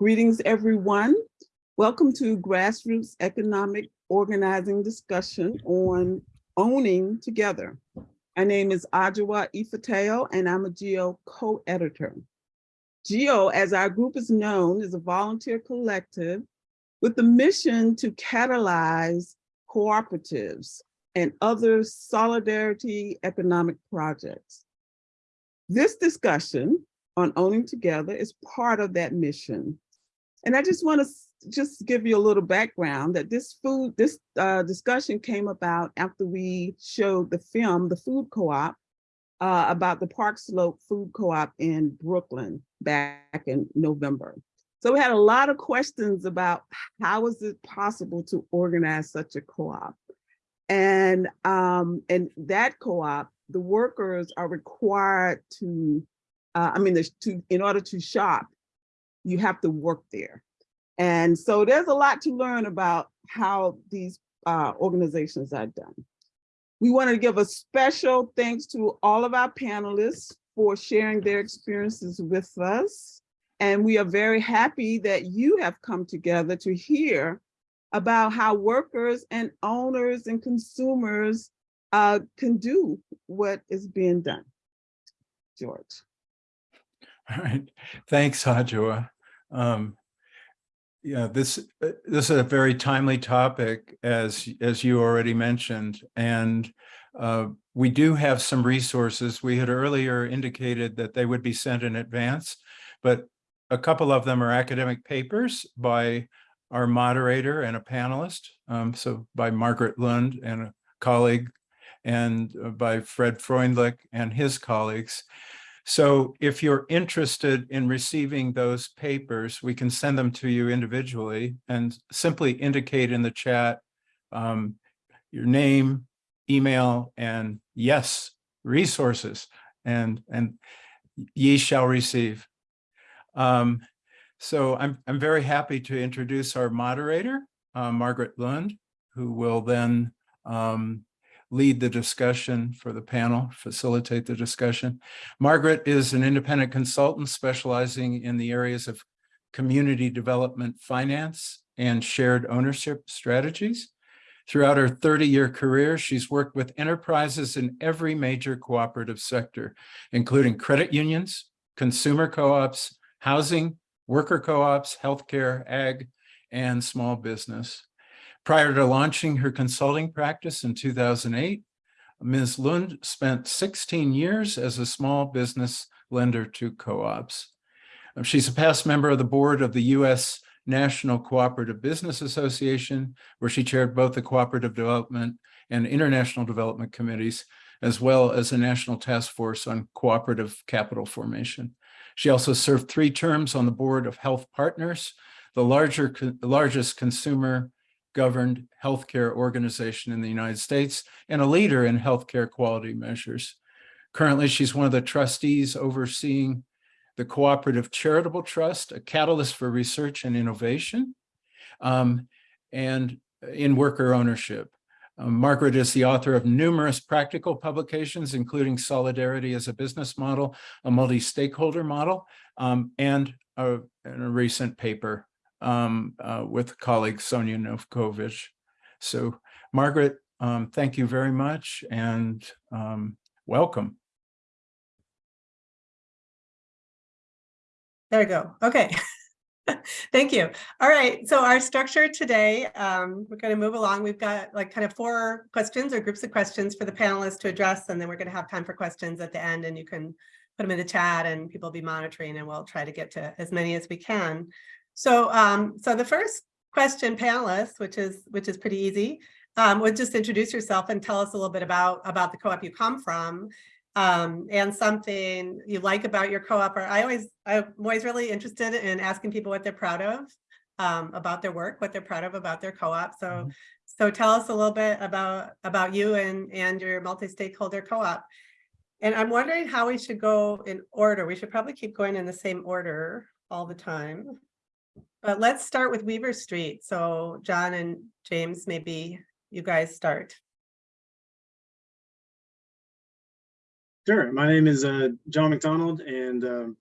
Greetings, everyone. Welcome to Grassroots Economic Organizing Discussion on Owning Together. My name is Ajowa Ifateyo, and I'm a GEO co-editor. GEO, as our group is known, is a volunteer collective with the mission to catalyze cooperatives and other solidarity economic projects. This discussion on owning together is part of that mission. And I just want to just give you a little background that this food, this uh, discussion came about after we showed the film, The Food Co-op, uh, about the Park Slope Food Co-op in Brooklyn back in November. So we had a lot of questions about how is it possible to organize such a co-op? And, um, and that co-op, the workers are required to, uh, I mean, there's to, in order to shop, you have to work there. And so there's a lot to learn about how these uh, organizations are done. We want to give a special thanks to all of our panelists for sharing their experiences with us. And we are very happy that you have come together to hear about how workers and owners and consumers uh, can do what is being done. George. All right, thanks, Ajowa. Um, yeah, this uh, this is a very timely topic, as as you already mentioned, and uh, we do have some resources. We had earlier indicated that they would be sent in advance, but a couple of them are academic papers by our moderator and a panelist. Um, so by Margaret Lund and a colleague and uh, by Fred Freundlich and his colleagues. So if you're interested in receiving those papers, we can send them to you individually and simply indicate in the chat um, your name, email, and yes, resources, and, and ye shall receive. Um, so I'm, I'm very happy to introduce our moderator, uh, Margaret Lund, who will then um, lead the discussion for the panel, facilitate the discussion. Margaret is an independent consultant specializing in the areas of community development finance and shared ownership strategies. Throughout her 30-year career, she's worked with enterprises in every major cooperative sector, including credit unions, consumer co-ops, housing, worker co-ops, healthcare, ag, and small business. Prior to launching her consulting practice in 2008, Ms. Lund spent 16 years as a small business lender to co-ops. Um, she's a past member of the board of the U.S. National Cooperative Business Association, where she chaired both the Cooperative Development and International Development Committees, as well as a national task force on cooperative capital formation. She also served three terms on the board of Health Partners, the larger, largest consumer governed healthcare organization in the United States and a leader in healthcare quality measures. Currently, she's one of the trustees overseeing the Cooperative Charitable Trust, a catalyst for research and innovation, um, and in worker ownership. Um, Margaret is the author of numerous practical publications, including Solidarity as a Business Model, a Multi-Stakeholder Model, um, and, a, and, a, recent paper um, uh, with colleague Sonja Novkovic. So Margaret, um, thank you very much and um, welcome. There we go. Okay. Thank you. All right, so our structure today, um, we're going to move along. We've got like kind of four questions or groups of questions for the panelists to address, and then we're going to have time for questions at the end, and you can put them in the chat and people will be monitoring, and we'll try to get to as many as we can. So, um, so the first question, panelists, which is which is pretty easy, um, would just introduce yourself and tell us a little bit about about the co-op you come from, um, and something you like about your co-op. Or I always, I'm always really interested in asking people what they're proud of um, about their work, what they're proud of about their co-op. So, mm -hmm. so tell us a little bit about about you and and your multi-stakeholder co-op. And I'm wondering how we should go in order. We should probably keep going in the same order all the time. But let's start with Weaver Street. So John and James, maybe you guys start. Sure. My name is uh, John McDonald, and um,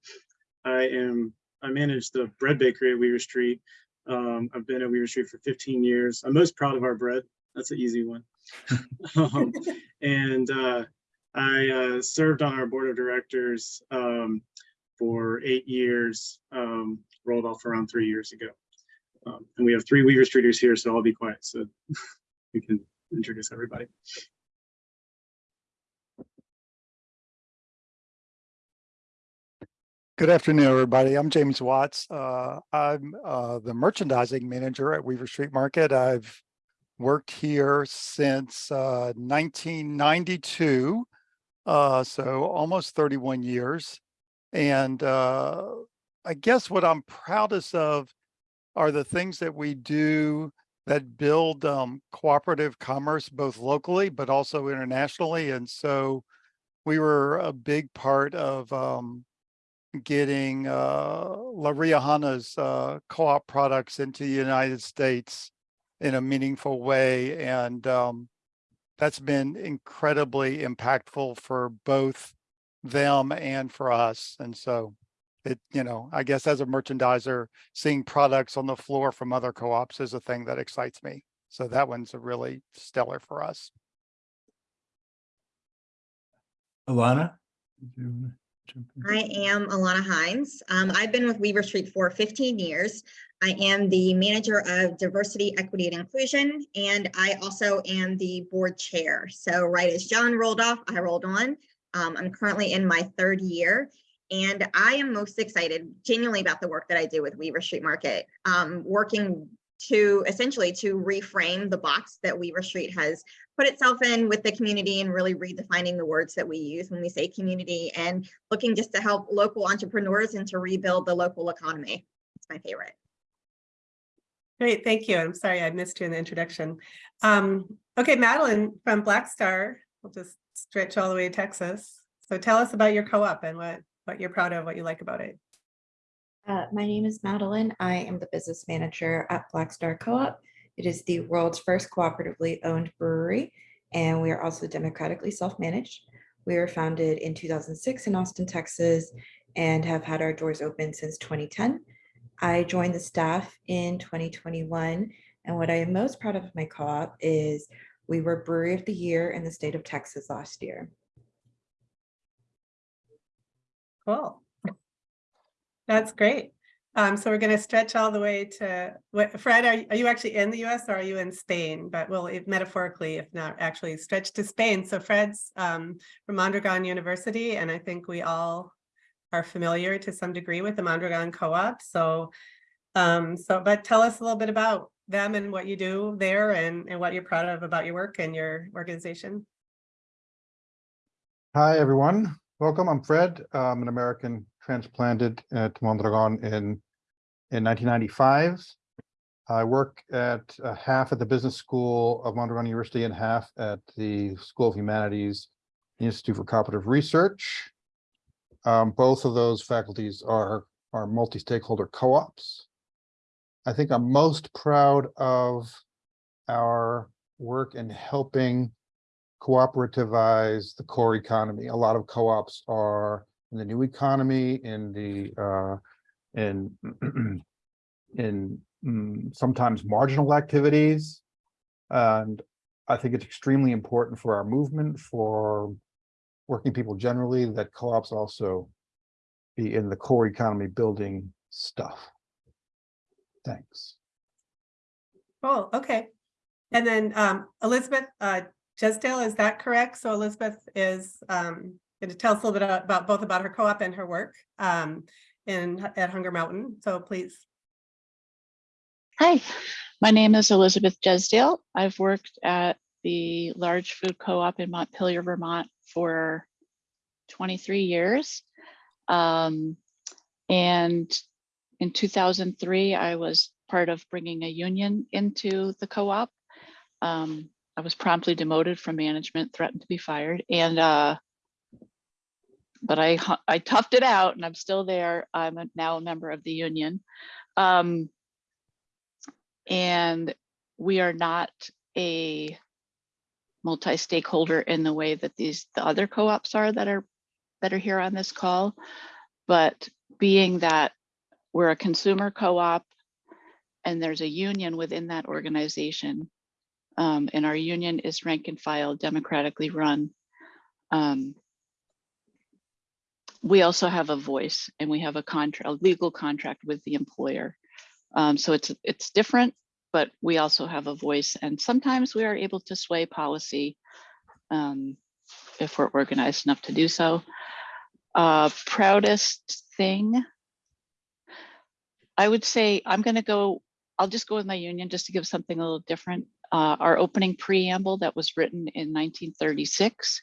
I am, I manage the bread bakery at Weaver Street. Um, I've been at Weaver Street for 15 years. I'm most proud of our bread. That's an easy one. Um, And uh, I uh, served on our board of directors um, for eight years, um, rolled off around three years ago. Um, And we have three Weaver Streeters here, so I'll be quiet so we can introduce everybody. Good afternoon, everybody. I'm James Watts. Uh, I'm uh, the merchandising manager at Weaver Street Market. I've worked here since uh, 1992, uh, so almost 31 years. And uh, I guess what I'm proudest of are the things that we do that build um, cooperative commerce both locally but also internationally. And so we were a big part of um, getting uh, La Riojana's uh, co-op products into the United States in a meaningful way. And um, that's been incredibly impactful for both them and for us. And so it, you know, I guess as a merchandiser, seeing products on the floor from other co-ops is a thing that excites me. So that one's a really stellar for us. Alana? did you wanna jump in? I am Alana Hines. Um, I've been with Weaver Street for 15 years. I am the manager of diversity, equity, and inclusion, and I also am the board chair. So right as John rolled off, I rolled on. Um, I'm currently in my third year, and I am most excited genuinely about the work that I do with Weaver Street Market. Um, working to essentially to reframe the box that Weaver Street has put itself in with the community and really redefining the words that we use when we say community and looking just to help local entrepreneurs and to rebuild the local economy. It's my favorite. Great, thank you. I'm sorry I missed you in the introduction. Um, okay, Madeline from Black Star, we'll just stretch all the way to Texas. So tell us about your co-op and what, what you're proud of, what you like about it. Uh, my name is Madeline. I am the business manager at Black Star Co-op. It is the world's first cooperatively owned brewery, and we are also democratically self-managed. We were founded in 2006 in Austin, Texas, and have had our doors open since 2010. I joined the staff in 2021, and what I am most proud of my co-op is we were Brewery of the Year in the state of Texas last year. Cool. That's great. Um, so we're going to stretch all the way to what, Fred, are, you- are you actually in the US or are you in Spain? But we'll if metaphorically, if not actually stretch to Spain. So Fred's um, from Mondragon University, and I think we all are familiar to some degree with the Mondragon Co-op. So, um, so, but tell us a little bit about them and what you do there and, and what you're proud of about your work and your organization. Hi, everyone. Welcome. I'm Fred. I'm an American transplanted at Mondragon in, in 1995. I work at uh, half at the Business School of Mondragon University and half at the School of Humanities Institute for Cooperative Research. Um, both of those faculties are, are multi-stakeholder co-ops. I think I'm most proud of our work in helping cooperativize the core economy. A lot of co-ops are in the new economy, in the, uh, in, in mm, sometimes marginal activities. And I think it's extremely important for our movement, for working people generally, that co-ops also be in the core economy building stuff. Thanks. Cool, okay. And then um, Elizabeth uh, Jesdale, is that correct? So Elizabeth is um, going to tell us a little bit about both about her co-op and her work um, in at Hunger Mountain. So please. Hi, my name is Elizabeth Jesdale. I've worked at the large food co-op in Montpelier, Vermont for 23 years. Um, and in 2003, I was part of bringing a union into the co-op. Um, I was promptly demoted from management, threatened to be fired, and uh, but I I toughed it out, and I'm still there. I'm a- now a member of the union. Um, and we are not a multi-stakeholder in the way that these the other co-ops are that are that are here on this call but being that we're a consumer co-op and there's a union within that organization. Um, and our union is rank and file democratically run. Um, we also have a voice and we have a contract, a legal contract with the employer. Um, so it's, it's different, but we also have a voice and sometimes we are able to sway policy um, if we're organized enough to do so. Uh, proudest thing. I would say I'm gonna go, I'll just go with my union just to give something a little different. Uh, our opening preamble that was written in 1936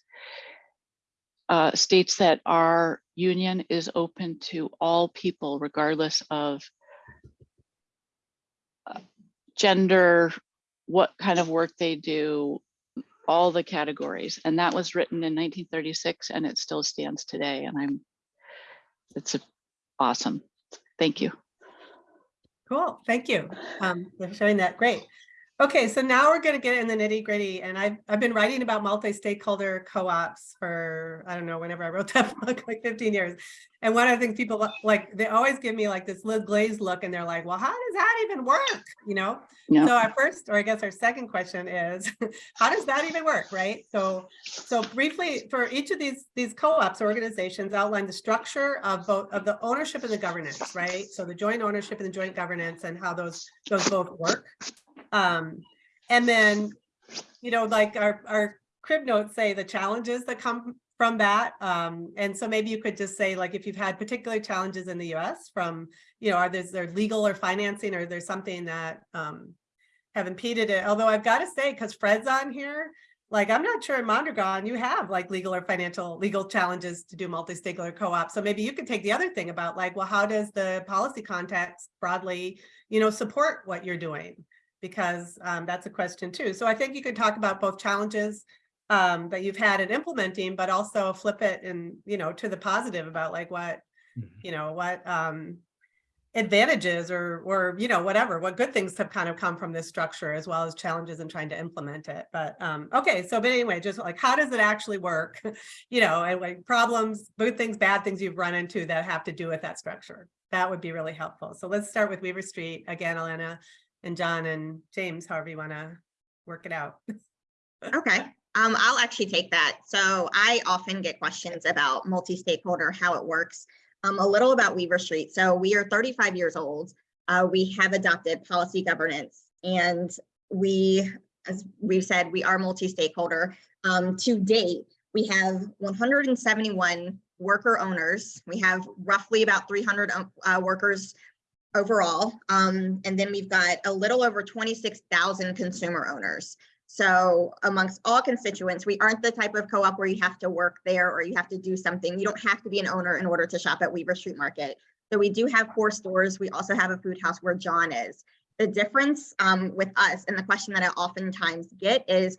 uh, states that our union is open to all people regardless of uh, gender, what kind of work they do, all the categories. And that was written in 1936 and it still stands today. And I'm, it's awesome. Thank you. Cool, thank you um, for showing that. Great. Okay, so now we're gonna get in the nitty gritty and I've, I've been writing about multi-stakeholder co-ops for, I don't know, whenever I wrote that book, like 15 years. And one of the things people like, they always give me like this little glazed look and they're like, well, how does that even work? You know? So our first, or I guess our second question is, how does that even work, right? So, so briefly, for each of these, these co-ops organizations outline the structure of both, of the ownership and the governance, right? So the joint ownership and the joint governance and how those, those both work. Um, and then, you know, like our, our crib notes say the challenges that come from that. Um, and so maybe you could just say like, if you've had particular challenges in the US from, you know, are there, there legal or financing, or there's something that, um, have impeded it. Although I've got to say, because Fred's on here, like, I'm not sure in Mondragon, you have like legal or financial, legal challenges to do multi-stakeholder co-op. So maybe you could take the other thing about like, well, how does the policy context broadly, you know, support what you're doing? Because um, that's a question too. So I think you could talk about both challenges um, that you've had in implementing, but also flip it and, you know, to the positive about like what, Mhm. you know, what um, advantages or, or, you know, whatever, what good things have kind of come from this structure as well as challenges in trying to implement it. But, um, okay, so but anyway, just like, how does it actually work? You know, and like problems, good things, bad things you've run into that have to do with that structure. That would be really helpful. So let's start with Weaver Street again, Elena and John and James, however you want to work it out. Okay, um, I'll actually take that. So I often get questions about multi-stakeholder, how it works. Um, a little about Weaver Street. So we are thirty-five years old. Uh, we have adopted policy governance and we, as we've said, we are multi-stakeholder. Um, to date, we have one hundred and seventy-one worker owners. We have roughly about three hundred uh, workers overall. Um, and then we've got a little over twenty-six thousand consumer owners. So amongst all constituents, we aren't the type of co-op where you have to work there or you have to do something. You don't have to be an owner in order to shop at Weaver Street Market. So we do have four stores. We also have a food house where John is. The difference um, with us and the question that I oftentimes get is,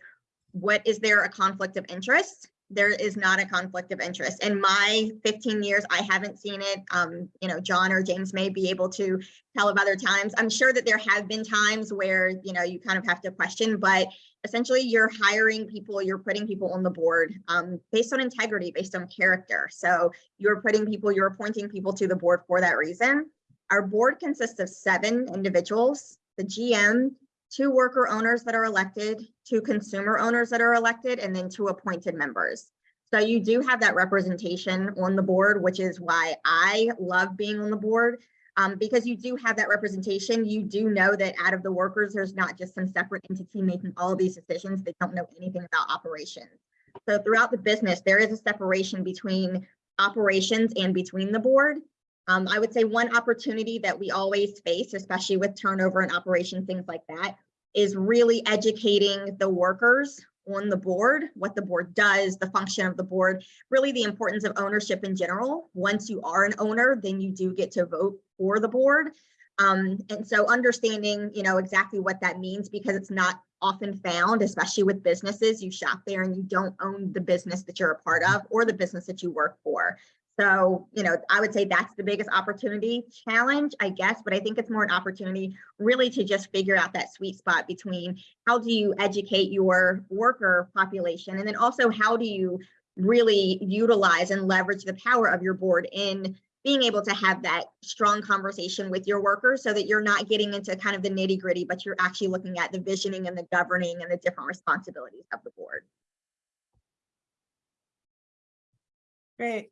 what is there a conflict of interest? There is not a conflict of interest. In my 15 years, I haven't seen it. Um, you know, John or James may be able to tell of other times. I'm sure that there have been times where, you know, you kind of have to question, but essentially you're hiring people, you're putting people on the board um, based on integrity, based on character. So you're putting people, you're appointing people to the board for that reason. Our board consists of seven individuals, the GM, two worker owners that are elected, two consumer owners that are elected, and then two appointed members. So you do have that representation on the board, which is why I love being on the board. Um, because you do have that representation, you do know that out of the workers, there's not just some separate entity making all of these decisions. They don't know anything about operations. So throughout the business, there is a separation between operations and between the board. Um, I would say one opportunity that we always face, especially with turnover and operation, things like that, is really educating the workers on the board, what the board does, the function of the board, really the importance of ownership in general. Once you are an owner, then you do get to vote for the board. Um, and so understanding, you know, exactly what that means because it's not often found, especially with businesses. You shop there and you don't own the business that you're a part of or the business that you work for. So, you know, I would say that's the biggest opportunity challenge, I guess, but I think it's more an opportunity really to just figure out that sweet spot between how do you educate your worker population and then also how do you really utilize and leverage the power of your board in being able to have that strong conversation with your workers so that you're not getting into kind of the nitty gritty, but you're actually looking at the visioning and the governing and the different responsibilities of the board. Great.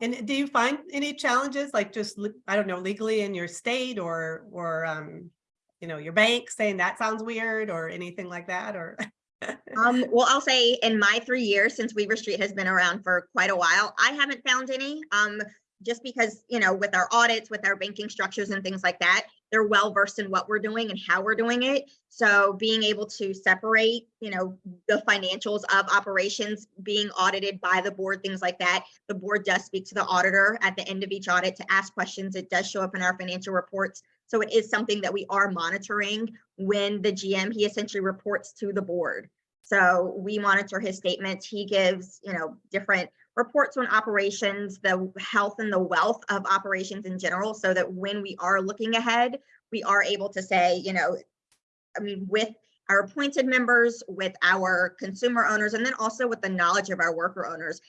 And do you find any challenges, like just, I don't know, legally in your state or, or, um, you know, your bank saying that sounds weird or anything like that, or? Um, well, I'll say in my three years since Weaver Street has been around for quite a while, I haven't found any. Um, just because, you know, with our audits, with our banking structures and things like that, they're well versed in what we're doing and how we're doing it. So being able to separate, you know, the financials of operations being audited by the board, things like that. The board does speak to the auditor at the end of each audit to ask questions. It does show up in our financial reports. So it is something that we are monitoring when the GM, he essentially reports to the board. So we monitor his statements. He gives, you know, different reports on operations, the health and the wealth of operations in general, so that when we are looking ahead, we are able to say, you know, I mean, with our appointed members, with our consumer owners, and then also with the knowledge of our worker owners.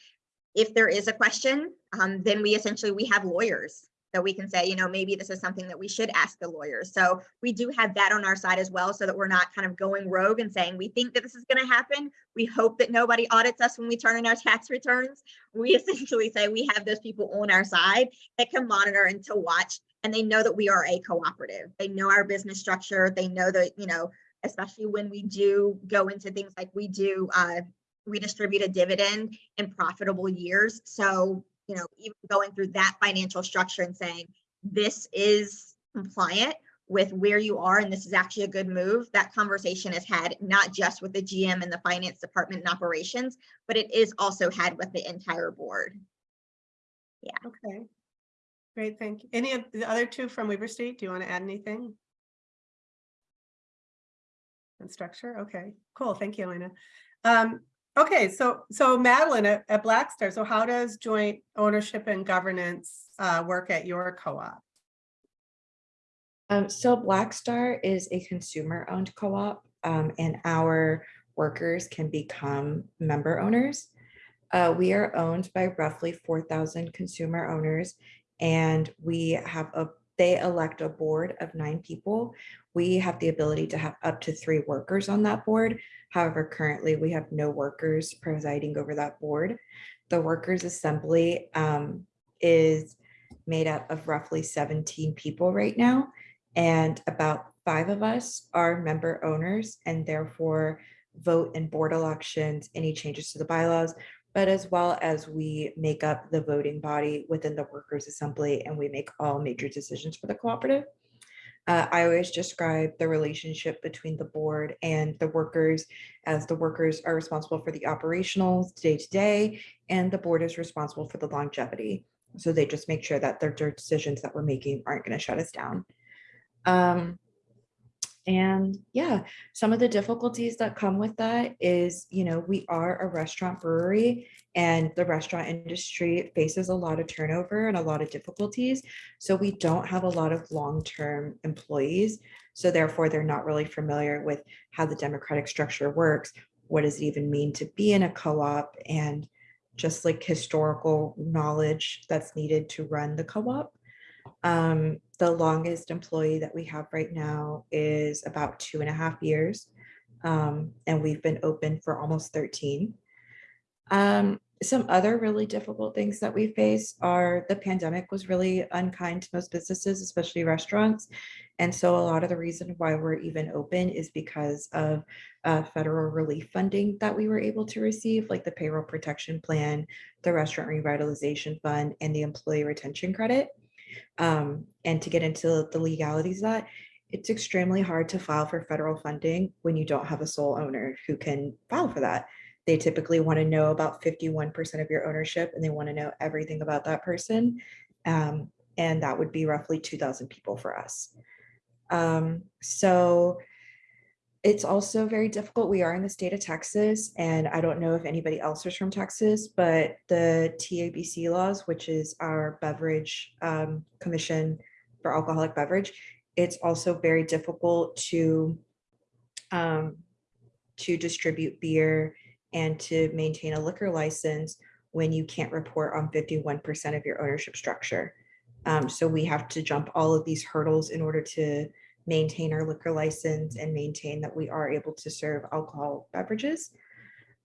If there is a question, um, then we essentially, we have lawyers that we can say, you know, maybe this is something that we should ask the lawyers. So we do have that on our side as well, so that we're not kind of going rogue and saying, we think that this is gonna happen. We hope that nobody audits us when we turn in our tax returns. We essentially say we have those people on our side that can monitor and to watch, and they know that we are a cooperative. They know our business structure. They know that, you know, especially when we do go into things like we do, uh, we distribute a dividend in profitable years. So you know, even going through that financial structure and saying, this is compliant with where you are and this is actually a good move, that conversation is had not just with the GM and the finance department and operations, but it is also had with the entire board. Yeah. Okay. Great, thank you. Any of the other two from Weaver Street Do you want to add anything? And structure, okay, cool, thank you, Elena. Um, okay, so, so Madeline at, at Black Star, so how does joint ownership and governance uh, work at your co-op? Um, so Black Star is a consumer-owned co-op, um, and our workers can become member owners. Uh, we are owned by roughly four thousand consumer owners, and we have a, they elect a board of nine people. We have the ability to have up to three workers on that board. However, currently we have no workers presiding over that board. The Workers Assembly um, is made up of roughly seventeen people right now. And about five of us are member owners and therefore vote in board elections, any changes to the bylaws, but as well as we make up the voting body within the workers assembly and we make all major decisions for the cooperative. Uh, I always describe the relationship between the board and the workers as the workers are responsible for the operational day to day and the board is responsible for the longevity. So they just make sure that their decisions that we're making aren't going to shut us down. Um, and yeah, some of the difficulties that come with that is, you know, we are a restaurant brewery and the restaurant industry faces a lot of turnover and a lot of difficulties. So we don't have a lot of long-term employees. So therefore, they're not really familiar with how the democratic structure works. What does it even mean to be in a co-op and just like historical knowledge that's needed to run the co-op. Um, the longest employee that we have right now is about two and a half years. Um, and we've been open for almost 13. Um, some other really difficult things that we face are the pandemic was really unkind to most businesses, especially restaurants. And so a lot of the reason why we're even open is because of uh, federal relief funding that we were able to receive, like the payroll protection plan, the restaurant revitalization fund, and the employee retention credit. Um, and to get into the legalities of that, it's extremely hard to file for federal funding when you don't have a sole owner who can file for that. They typically want to know about 51% of your ownership and they want to know everything about that person. Um, and that would be roughly 2000 people for us. Um, so it's also very difficult. We are in the state of Texas, and I don't know if anybody else is from Texas, but the TABC laws, which is our beverage um, commission for alcoholic beverage, it's also very difficult to um, to distribute beer and to maintain a liquor license when you can't report on 51% of your ownership structure. Um, so we have to jump all of these hurdles in order to maintain our liquor license and maintain that we are able to serve alcohol beverages.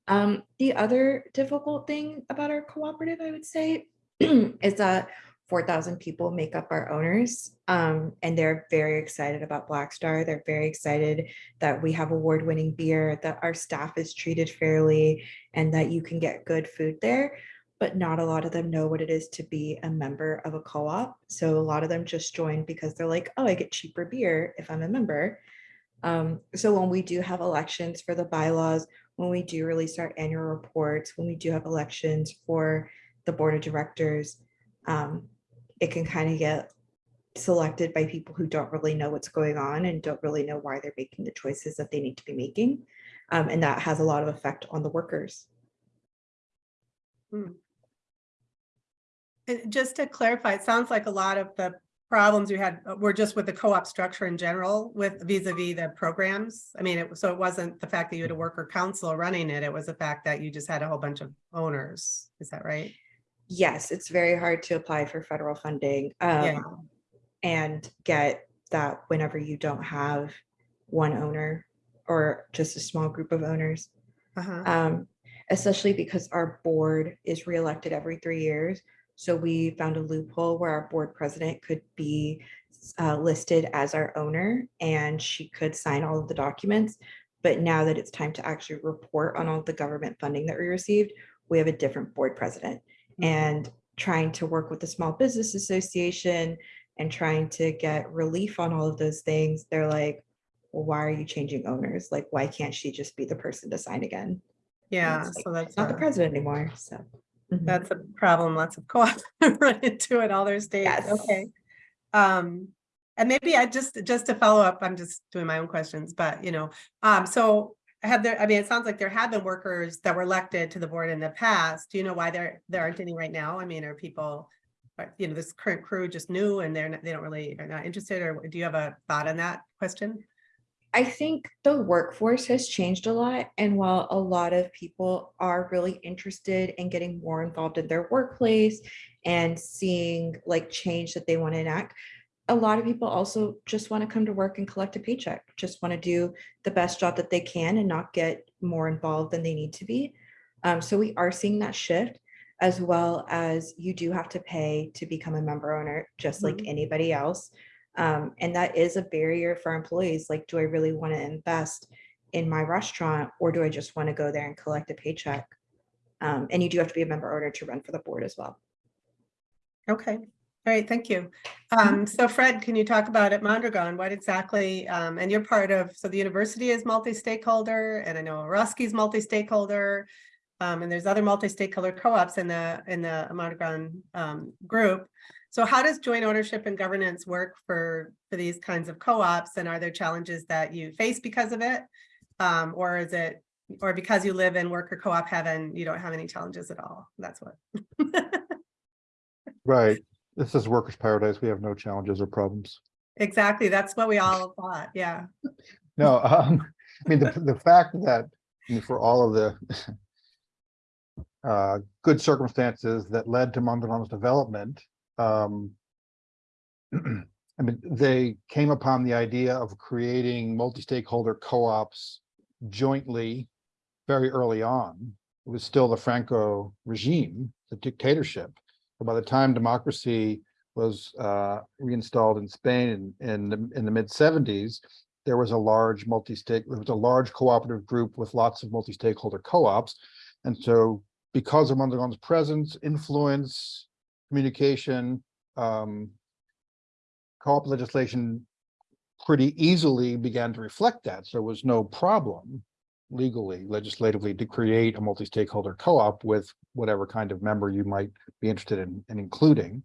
Um, the other difficult thing about our cooperative, I would say, is that four thousand people make up our owners. Um, and they're very excited about Black Star. They're very excited that we have award-winning beer, that our staff is treated fairly, and that you can get good food there. But not a lot of them know what it is to be a member of a co-op. So a lot of them just join because they're like, oh, I get cheaper beer if I'm a member. Um, so when we do have elections for the bylaws, when we do release our annual reports, when we do have elections for the board of directors, um, it can kind of get selected by people who don't really know what's going on and don't really know why they're making the choices that they need to be making. Um, and that has a lot of effect on the workers. And just to clarify, it sounds like a lot of the problems you had uh, were just with the co-op structure in general with vis-a-vis the programs. I mean, it, so it wasn't the fact that you had a worker council running it, it was the fact that you just had a whole bunch of owners. Is that right? Yes, it's very hard to apply for federal funding. Yeah. um, And get that whenever you don't have one owner or just a small group of owners. Uh-huh. um, especially because our board is reelected every three years. So we found a loophole where our board president could be uh, listed as our owner and she could sign all of the documents. But now that it's time to actually report on all the government funding that we received, we have a different board president. And trying to work with the Small Business Association and trying to get relief on all of those things, they're like, well, why are you changing owners? Like, why can't she just be the person to sign again? Yeah, like, so that's. Not the president anymore, so. Mhm. That's a problem. Lots of co-ops run into it, all their states. Yes. Okay. Um, and maybe I just, just to follow up, I'm just doing my own questions, but you know, um, so have there, I mean, it sounds like there have been workers that were elected to the board in the past. Do you know why there, there aren't any right now? I mean, are people, you know, this current crew just new and they're, not they don't really, are not interested, or do you have a thought on that question? I think the workforce has changed a lot. And while a lot of people are really interested in getting more involved in their workplace and seeing like change that they want to enact, a lot of people also just want to come to work and collect a paycheck, just want to do the best job that they can and not get more involved than they need to be. Um, so we are seeing that shift as well as you do have to pay to become a member owner, just like anybody else. Um, and that is a barrier for employees. Like, do I really want to invest in my restaurant or do I just want to go there and collect a paycheck? Um, and you do have to be a member owner to run for the board as well. Okay, all right, thank you. Um, so Fred, can you talk about at Mondragon, what exactly, um, and you're part of, so the university is multi-stakeholder, and I know Eroski's multi-stakeholder. Um, and there's other multi-stakeholder co-ops in the, in the Mondragon, um, group. So how does joint ownership and governance work for, for these kinds of co-ops, and are there challenges that you face because of it? Um, or is it, or because you live in worker co-op heaven, you don't have any challenges at all? That's what. Right. This is workers' paradise. We have no challenges or problems. Exactly, that's what we all thought, yeah. No, um, I mean, the, the fact that I mean, for all of the uh, good circumstances that led to Mondragon's development, um, I mean, they came upon the idea of creating multi-stakeholder co-ops jointly very early on. It was still the Franco regime, the dictatorship. So By the time democracy was uh, reinstalled in Spain in, in the, the mid seventies, there was a large multi-stake, there was a large cooperative group with lots of multi-stakeholder co-ops. And so because of Mondragon's presence, influence, communication, um, co-op legislation pretty easily began to reflect that. So it was no problem legally, legislatively to create a multi-stakeholder co-op with whatever kind of member you might be interested in, in including.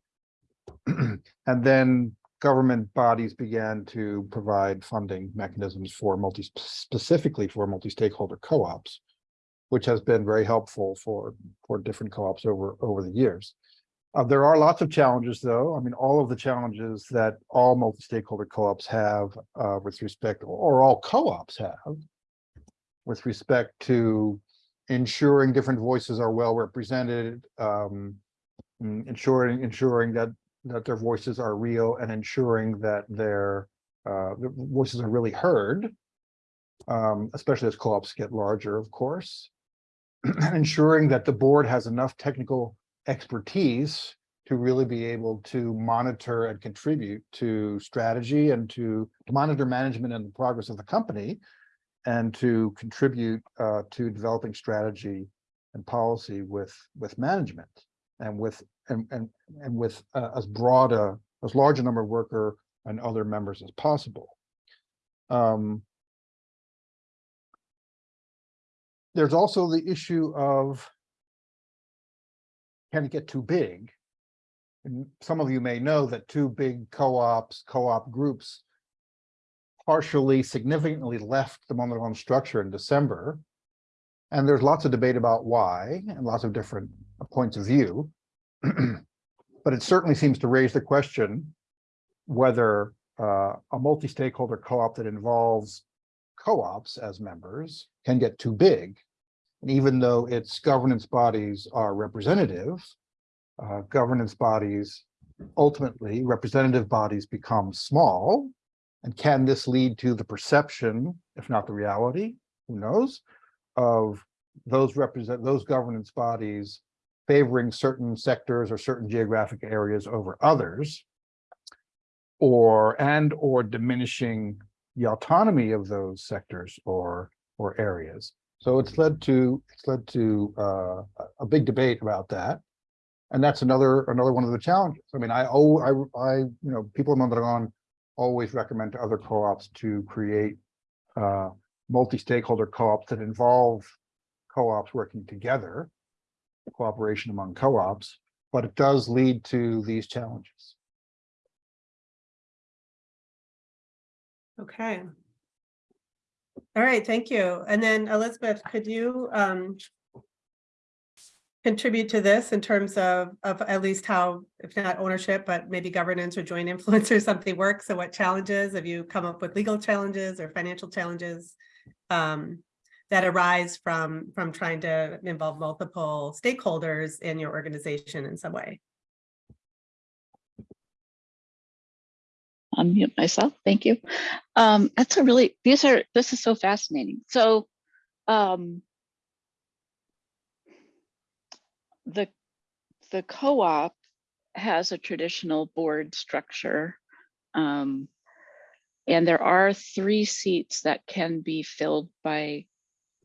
And then government bodies began to provide funding mechanisms for multi, specifically for multi-stakeholder co-ops, which has been very helpful for, for different co-ops over, over the years. Uh, there are lots of challenges, though. I mean, all of the challenges that all multi-stakeholder co-ops have uh, with respect, or all co-ops have with respect to ensuring different voices are well represented, um, mm, ensuring, ensuring that that their voices are real and ensuring that their uh, voices are really heard. Um, especially as co-ops get larger, of course. Ensuring that the board has enough technical expertise to really be able to monitor and contribute to strategy and to monitor management and the progress of the company and to contribute uh, to developing strategy and policy with with management and with and and and with uh, as broad a as large a number of worker and other members as possible. Um, there's also the issue of can it get too big? And some of you may know that two big co-ops, co-op groups partially significantly left the Mondragon structure in December. And there's lots of debate about why and lots of different points of view. But it certainly seems to raise the question whether uh, a multi-stakeholder co-op that involves co-ops as members can get too big. And even though its governance bodies are representative, uh, governance bodies, ultimately representative bodies become small. And can this lead to the perception, if not the reality, who knows, of those represent those governance bodies favoring certain sectors or certain geographic areas over others? Or and or diminishing the autonomy of those sectors or or areas. So it's led to it's led to uh, a- big debate about that. And that's another another one of the challenges. I mean, I oh I I you know people in Mondragon always recommend to other co-ops to create uh, multi-stakeholder co-ops that involve co-ops working together, cooperation among co-ops, but it does lead to these challenges. Okay. All right, thank you. And then Elizabeth, could you um contribute to this in terms of of at least how, if not ownership, but maybe governance or joint influence or something works? So what challenges have you come up with legal challenges or financial challenges um that arise from from trying to involve multiple stakeholders in your organization in some way? Unmute myself. Thank you. Um, that's a really, these are, this is so fascinating. So, um, the, the co-op has a traditional board structure. Um, and there are three seats that can be filled by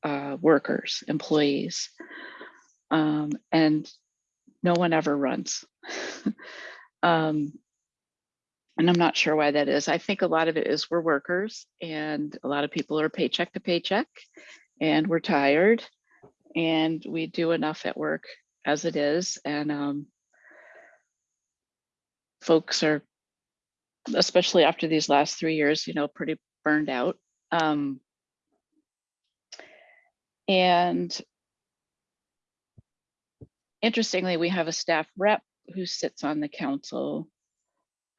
uh, workers, employees. Um, and no one ever runs. um, and I'm not sure why that is. I think a lot of it is we're workers and a lot of people are paycheck to paycheck and we're tired and we do enough at work as it is. And um, folks are, especially after these last three years, you know, pretty burned out. Um, and interestingly, we have a staff rep who sits on the council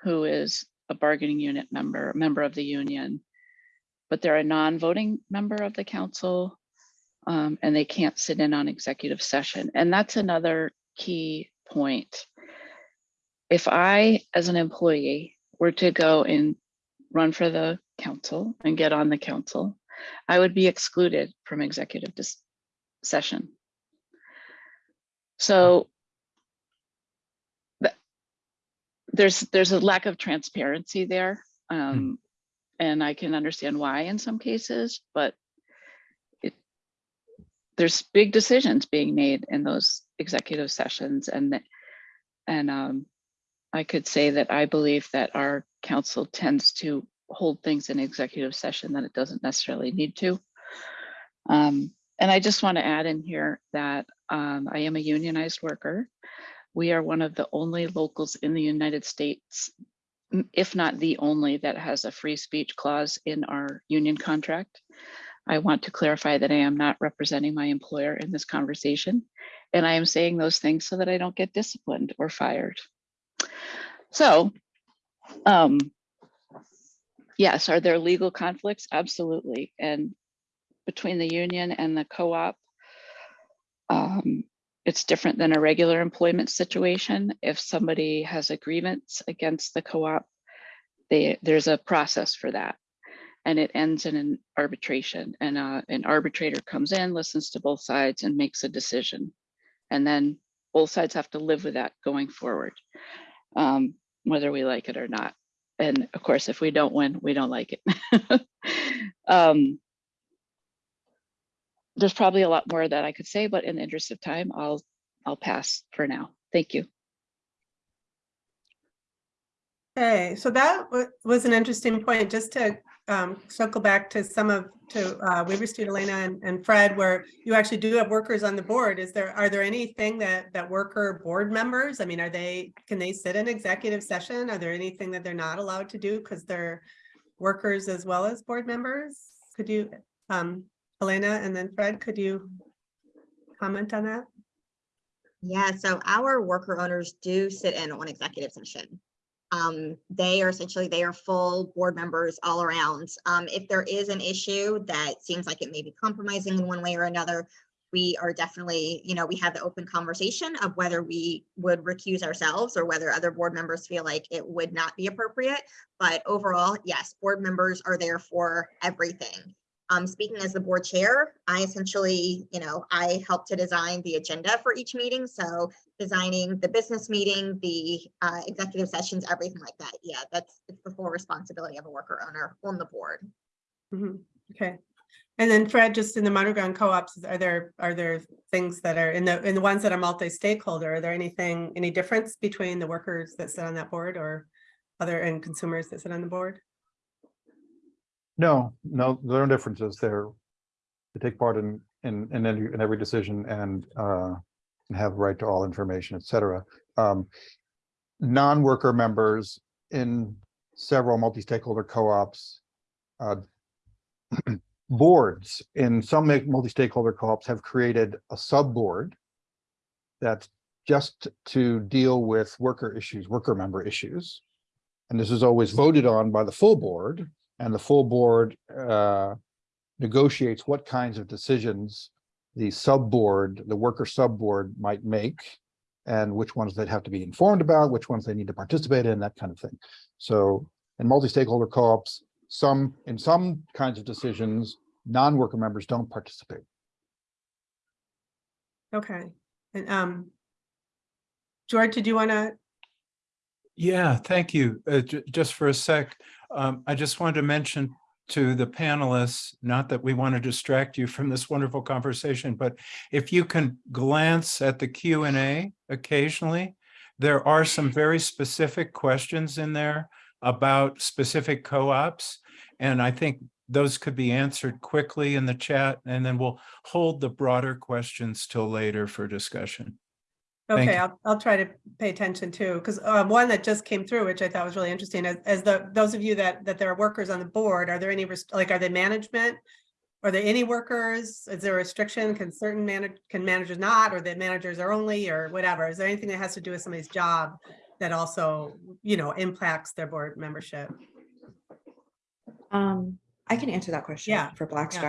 who is a bargaining unit member, member of the union, but they're a non-voting member of the council um, and they can't sit in on executive session. And that's another key point. If I, as an employee, were to go and run for the council and get on the council, I would be excluded from executive session. So there's there's a lack of transparency there. Um, and I can understand why in some cases, but it there's big decisions being made in those executive sessions and and um, I could say that I believe that our council tends to hold things in executive session that it doesn't necessarily need to. Um, and I just want to add in here that um, I am a unionized worker. We are one of the only locals in the United States, if not the only, that has a free speech clause in our union contract. I want to clarify that I am not representing my employer in this conversation. And I am saying those things so that I don't get disciplined or fired. So, um, yes, are there legal conflicts? Absolutely. And between the union and the co-op, um, it's different than a regular employment situation. If somebody has a grievance against the co-op, there's a process for that. And it ends in an arbitration and uh, an arbitrator comes in, listens to both sides and makes a decision. And then both sides have to live with that going forward, um, whether we like it or not. And of course, if we don't win, we don't like it. um, there's probably a lot more that I could say, but in the interest of time, I'll I'll pass for now. Thank you. Okay, so that was an interesting point, just to um, circle back to some of, to uh, Weaver Street, Elena and- and Fred, where you actually do have workers on the board. Is there, are there anything that, that worker board members, I mean, are they, can they sit in executive session? Are there anything that they're not allowed to do because they're workers as well as board members? Could you, um, Elena and then Fred, could you comment on that? Yeah, so our worker owners do sit in on executive session. Um, they are essentially, they are full board members all around. Um, if there is an issue that seems like it may be compromising in one way or another, we are definitely, you know, we have the open conversation of whether we would recuse ourselves or whether other board members feel like it would not be appropriate. But overall, yes, board members are there for everything. Um, speaking as the board chair, I essentially, you know, I help to design the agenda for each meeting. So designing the business meeting, the uh, executive sessions, everything like that. Yeah, that's it's the full responsibility of a worker owner on the board. Mhm, Okay. And then Fred, just in the underground co-ops, are there, are there things that are in the, in the ones that are multi-stakeholder, are there anything, any difference between the workers that sit on that board or other and consumers that sit on the board? No, no, there are differences there. They take part in, in, in every, in every decision and, uh, and have right to all information, et cetera. Um, non-worker members in several multi-stakeholder co-ops, uh, boards in some multi-stakeholder co-ops have created a sub-board that's just to deal with worker issues, worker member issues. And this is always voted on by the full board and the full board uh, negotiates what kinds of decisions the sub-board, the worker sub-board might make, and which ones they'd have to be informed about, which ones they need to participate in, that kind of thing. So in multi-stakeholder co-ops, some, in some kinds of decisions, non-worker members don't participate. Okay, and um. George, did you want to, Yeah, thank you. Uh, ju- just for a sec, um, I just wanted to mention to the panelists, not that we want to distract you from this wonderful conversation, but if you can glance at the Q and A occasionally, there are some very specific questions in there about specific co-ops. And I think those could be answered quickly in the chat, and then we'll hold the broader questions till later for discussion. Thank okay. I'll, I'll try to pay attention too, because um, one that just came through, which I thought was really interesting, as, as the, those of you that, that there are workers on the board, are there any, rest- like, are they management? Are there any workers? Is there a restriction? Can certain manage, can managers not, or that managers are only, or whatever? Is there anything that has to do with somebody's job that also, you know, impacts their board membership? Um, I can answer that question Yeah, for Black yeah.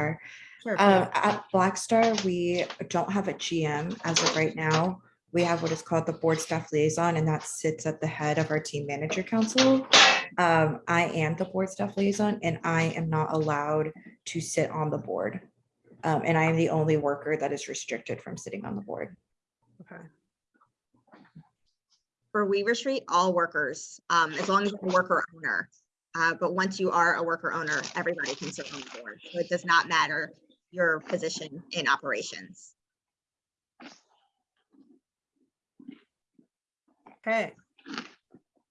Sure. Uh, at Black Star, we don't have a GM as of right now. We have what is called the board staff liaison, and that sits at the head of our team manager council. Um, I am the board staff liaison, and I am not allowed to sit on the board. Um, and I am the only worker that is restricted from sitting on the board. Okay. For Weaver Street, all workers, um, as long as you're a worker owner. Uh, but once you are a worker owner, everybody can sit on the board. So it does not matter your position in operations. Okay,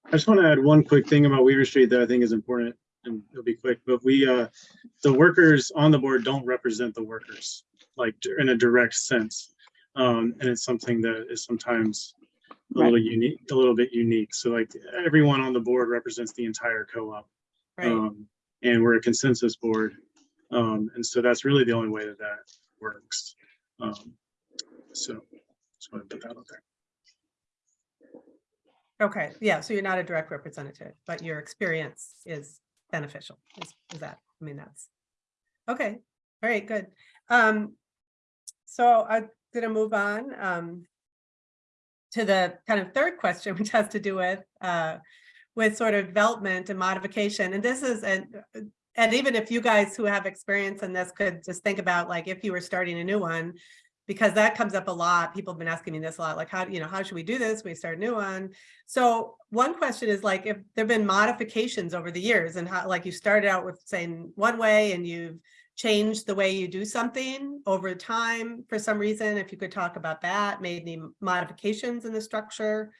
I just want to add one quick thing about Weaver Street that I think is important and it'll be quick, but we, uh, the workers on the board don't represent the workers, like in a direct sense. Um, and it's something that is sometimes a little unique, a little bit unique. So like everyone on the board represents the entire co-op. right. Um, and we're a consensus board. Um, and so that's really the only way that that works. Um, so just want to put that out there. Okay, yeah, so you're not a direct representative, but your experience is beneficial, is, is that, I mean, that's. Okay, all right, good. Um, so I'm gonna move on. Um, to the kind of third question, which has to do with uh, with sort of development and modification. And this is, and, and even if you guys who have experience in this could just think about like if you were starting a new one, because that comes up a lot. People have been asking me this a lot, like how, you know, how should we do this? We start a new one. So one question is like, if there've been modifications over the years and how, like you started out with saying one way and you've changed the way you do something over time for some reason, if you could talk about that, made any modifications in the structure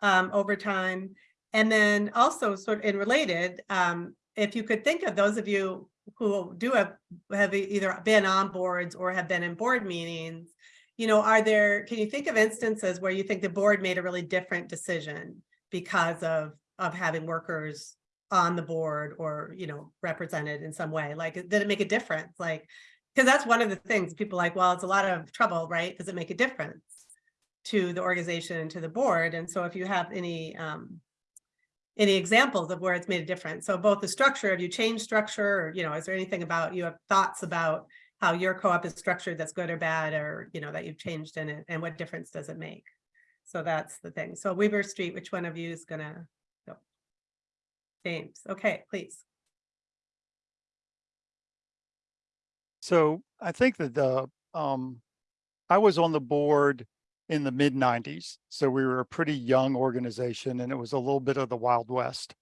um, over time. And then also sort of in related, um, if you could think of those of you who do have, have either been on boards or have been in board meetings, you know, are there, can you think of instances where you think the board made a really different decision because of, of having workers on the board or, you know, represented in some way? Like, did it make a difference? Like, because that's one of the things people like, well, it's a lot of trouble, right? Does it make a difference to the organization and to the board? And so if you have any, um, any examples of where it's made a difference? So both the structure, have you changed structure or, you know, is there anything about, you have thoughts about how your co-op is structured that's good or bad or, you know, that you've changed in it and what difference does it make? So that's the thing. So Weaver Street, which one of you is gonna go? James, okay, please. So I think that the, um, I was on the board in the mid nineties. So we were a pretty young organization and it was a little bit of the Wild West.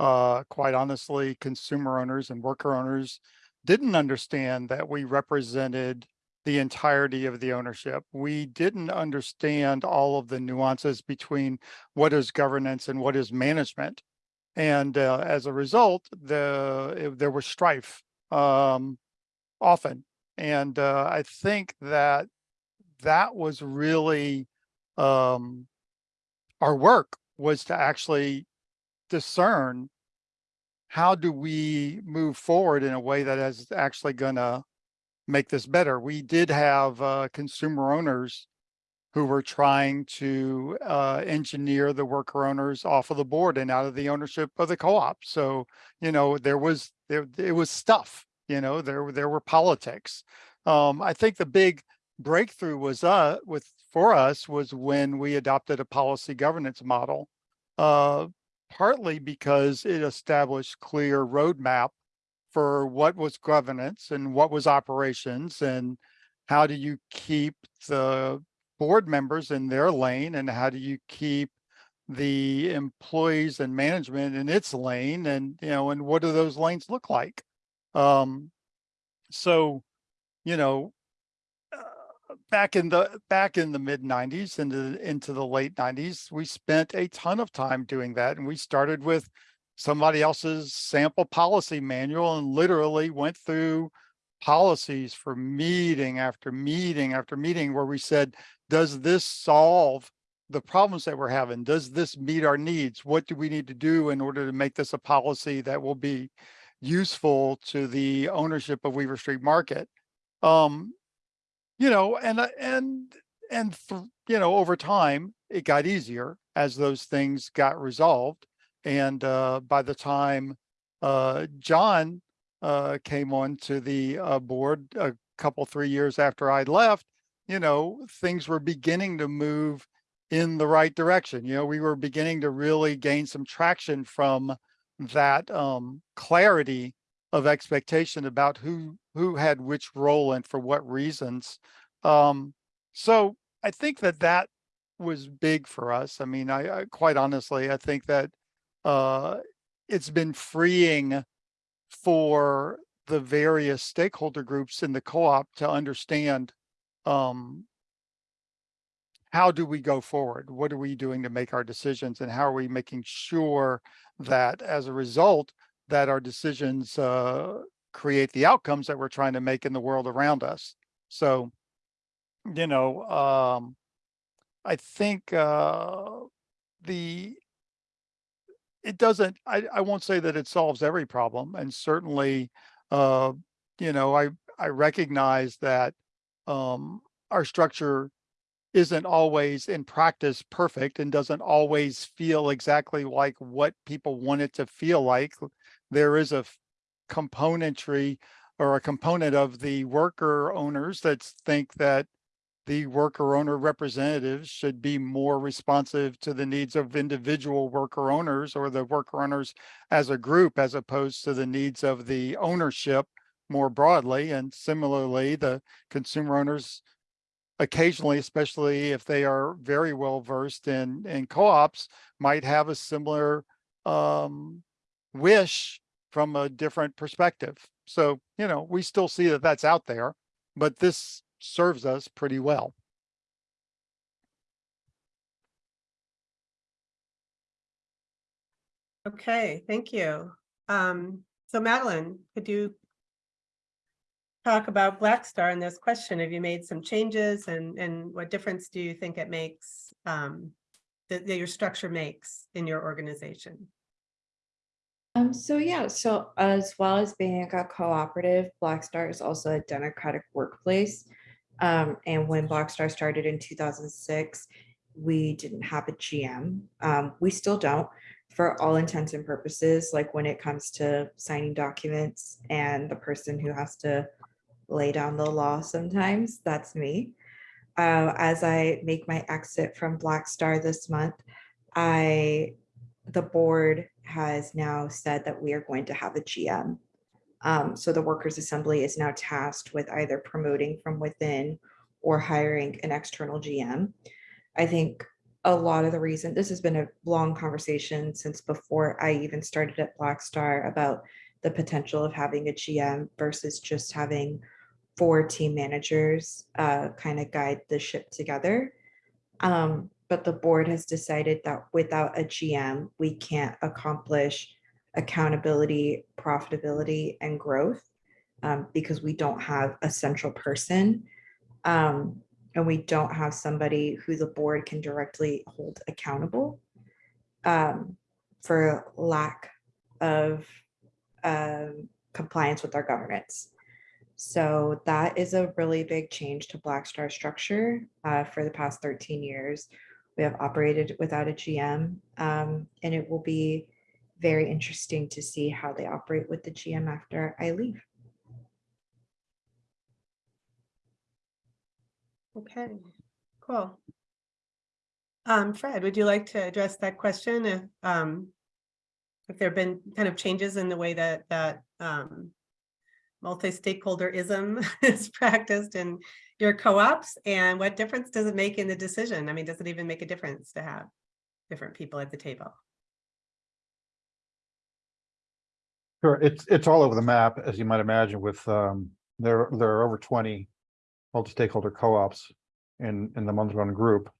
Uh, quite honestly, consumer owners and worker owners didn't understand that we represented the entirety of the ownership. We didn't understand all of the nuances between what is governance and what is management. And uh, as a result, the it- there was strife um, often. And uh, I think that that was really um, our work was to actually discern how do we move forward in a way that is actually gonna make this better. We did have uh, consumer owners who were trying to uh, engineer the worker owners off of the board and out of the ownership of the co-op. So, you know, there was there it was stuff, you know, there there were politics. Um, I think the big breakthrough was uh with for us was when we adopted a policy governance model. Uh, partly because it established clear roadmap for what was governance and what was operations and how do you keep the board members in their lane and how do you keep the employees and management in its lane and you know and what do those lanes look like um so you know back in the back in the mid 90s into into the late 90s we spent a ton of time doing that and we started with somebody else's sample policy manual and literally went through policies for meeting after meeting after meeting where we said does this solve the problems that we're having? Does this meet our needs? What do we need to do in order to make this a policy that will be useful to the ownership of weaver street market? Um you know, and, uh, and, and, you know, over time, it got easier as those things got resolved. And, uh, by the time, uh, John, uh, came on to the, uh, board a couple, three years after I'd left, you know, things were beginning to move in the right direction. You know, we were beginning to really gain some traction from that, um, clarity of expectation about who who had which role and for what reasons. Um, so I think that that was big for us. I mean, I, I quite honestly, I think that uh, it's been freeing for the various stakeholder groups in the co-op to understand um, how do we go forward? What are we doing to make our decisions and how are we making sure that as a result that our decisions uh, create the outcomes that we're trying to make in the world around us. So, you know, um, I think uh, the it doesn't. I I won't say that it solves every problem, and certainly, uh, you know, I I recognize that um, our structure isn't always in practice perfect and doesn't always feel exactly like what people want it to feel like. There is a componentry or a component of the worker owners that think that the worker owner representatives should be more responsive to the needs of individual worker owners or the worker owners as a group as opposed to the needs of the ownership more broadly. And similarly, the consumer owners occasionally, especially if they are very well versed in, in co-ops, might have a similar um, wish from a different perspective. So, you know, we still see that that's out there, but this serves us pretty well. Okay, thank you. Um, so Madeline, could you talk about Black Star in this question? Have you made some changes and, and what difference do you think it makes, um, that, that your structure makes in your organization? Um, so yeah, so as well as being a cooperative, Black Star is also a democratic workplace. Um, and when Black Star started in two thousand six, we didn't have a GM. Um, we still don't for all intents and purposes, like when it comes to signing documents and the person who has to lay down the law sometimes, that's me. Uh, as I make my exit from Black Star this month, I the board has now said that we are going to have a GM. Um, so the Workers' Assembly is now tasked with either promoting from within or hiring an external GM. I think a lot of the reason, this has been a long conversation since before I even started at Black Star about the potential of having a GM versus just having four team managers uh, kind of guide the ship together. Um, but the board has decided that without a GM, we can't accomplish accountability, profitability, and growth um, because we don't have a central person. Um, and we don't have somebody who the board can directly hold accountable um, for lack of um, compliance with our governance. So that is a really big change to Black Star structure uh, for the past 13 years. We have operated without a GM um, and it will be very interesting to see how they operate with the GM after I leave. Okay, cool. Um, Fred, would you like to address that question? If, um, if there have been kind of changes in the way that, that, um, multi-stakeholderism is practiced in your co-ops and what difference does it make in the decision? I mean, does it even make a difference to have different people at the table? Sure, it's, it's all over the map, as you might imagine, with, um, there, there are over twenty multi-stakeholder co-ops in, in the Mondragon group.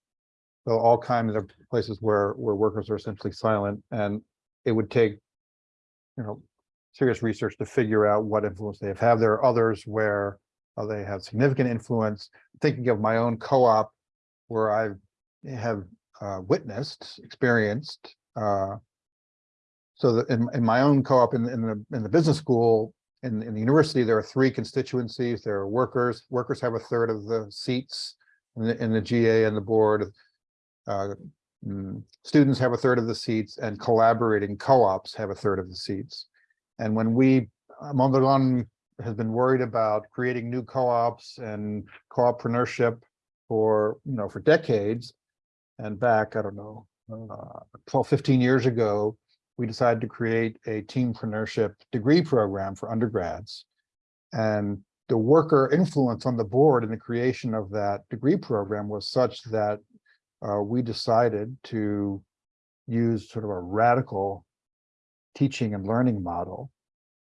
So all kinds of places where, where workers are essentially silent, and it would take, you know, serious research to figure out what influence they have. Have there are others where uh, they have significant influence. Thinking of my own co-op, where I have uh, witnessed, experienced, uh, so in, in my own co-op in, in the, in the business school, in, in the university, there are three constituencies. There are workers. Workers have a third of the seats in the, in the GA and the board. Uh, mm, students have a third of the seats and collaborating co-ops have a third of the seats. And when we, Mondragon has been worried about creating new co-ops and co-oppreneurship for, you know, for decades. And back, I don't know, uh, 12, 15 years ago, we decided to create a teampreneurship degree program for undergrads. And the worker influence on the board in the creation of that degree program was such that uh, we decided to use sort of a radical teaching and learning model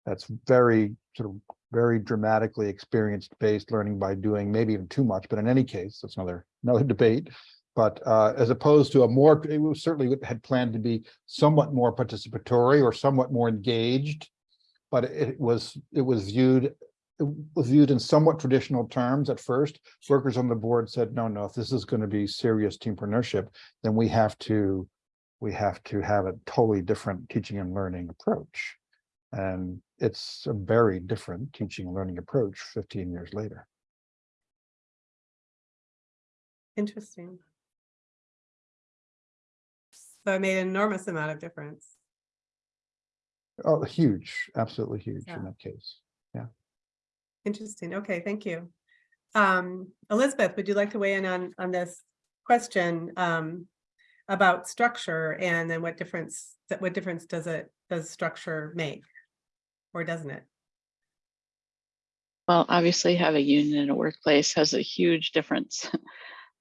that's very sort of very dramatically experienced based learning by doing maybe even too much, but in any case, that's another another debate. But uh, as opposed to a more, it was certainly had planned to be somewhat more participatory or somewhat more engaged, but it was it was viewed it was viewed in somewhat traditional terms at first. Workers on the board said, no, no, if this is going to be serious teampreneurship, then we have to we have to have a totally different teaching and learning approach. And it's a very different teaching and learning approach 15 years later. Interesting. So it made an enormous amount of difference. Oh, huge, absolutely huge Yeah. in that case. Yeah. Interesting. Okay, thank you. um, Elizabeth, would you like to weigh in on, on this question? Um, about structure and then what difference, what difference does it, does structure make? Or doesn't it? Well, obviously have a union in a workplace has a huge difference.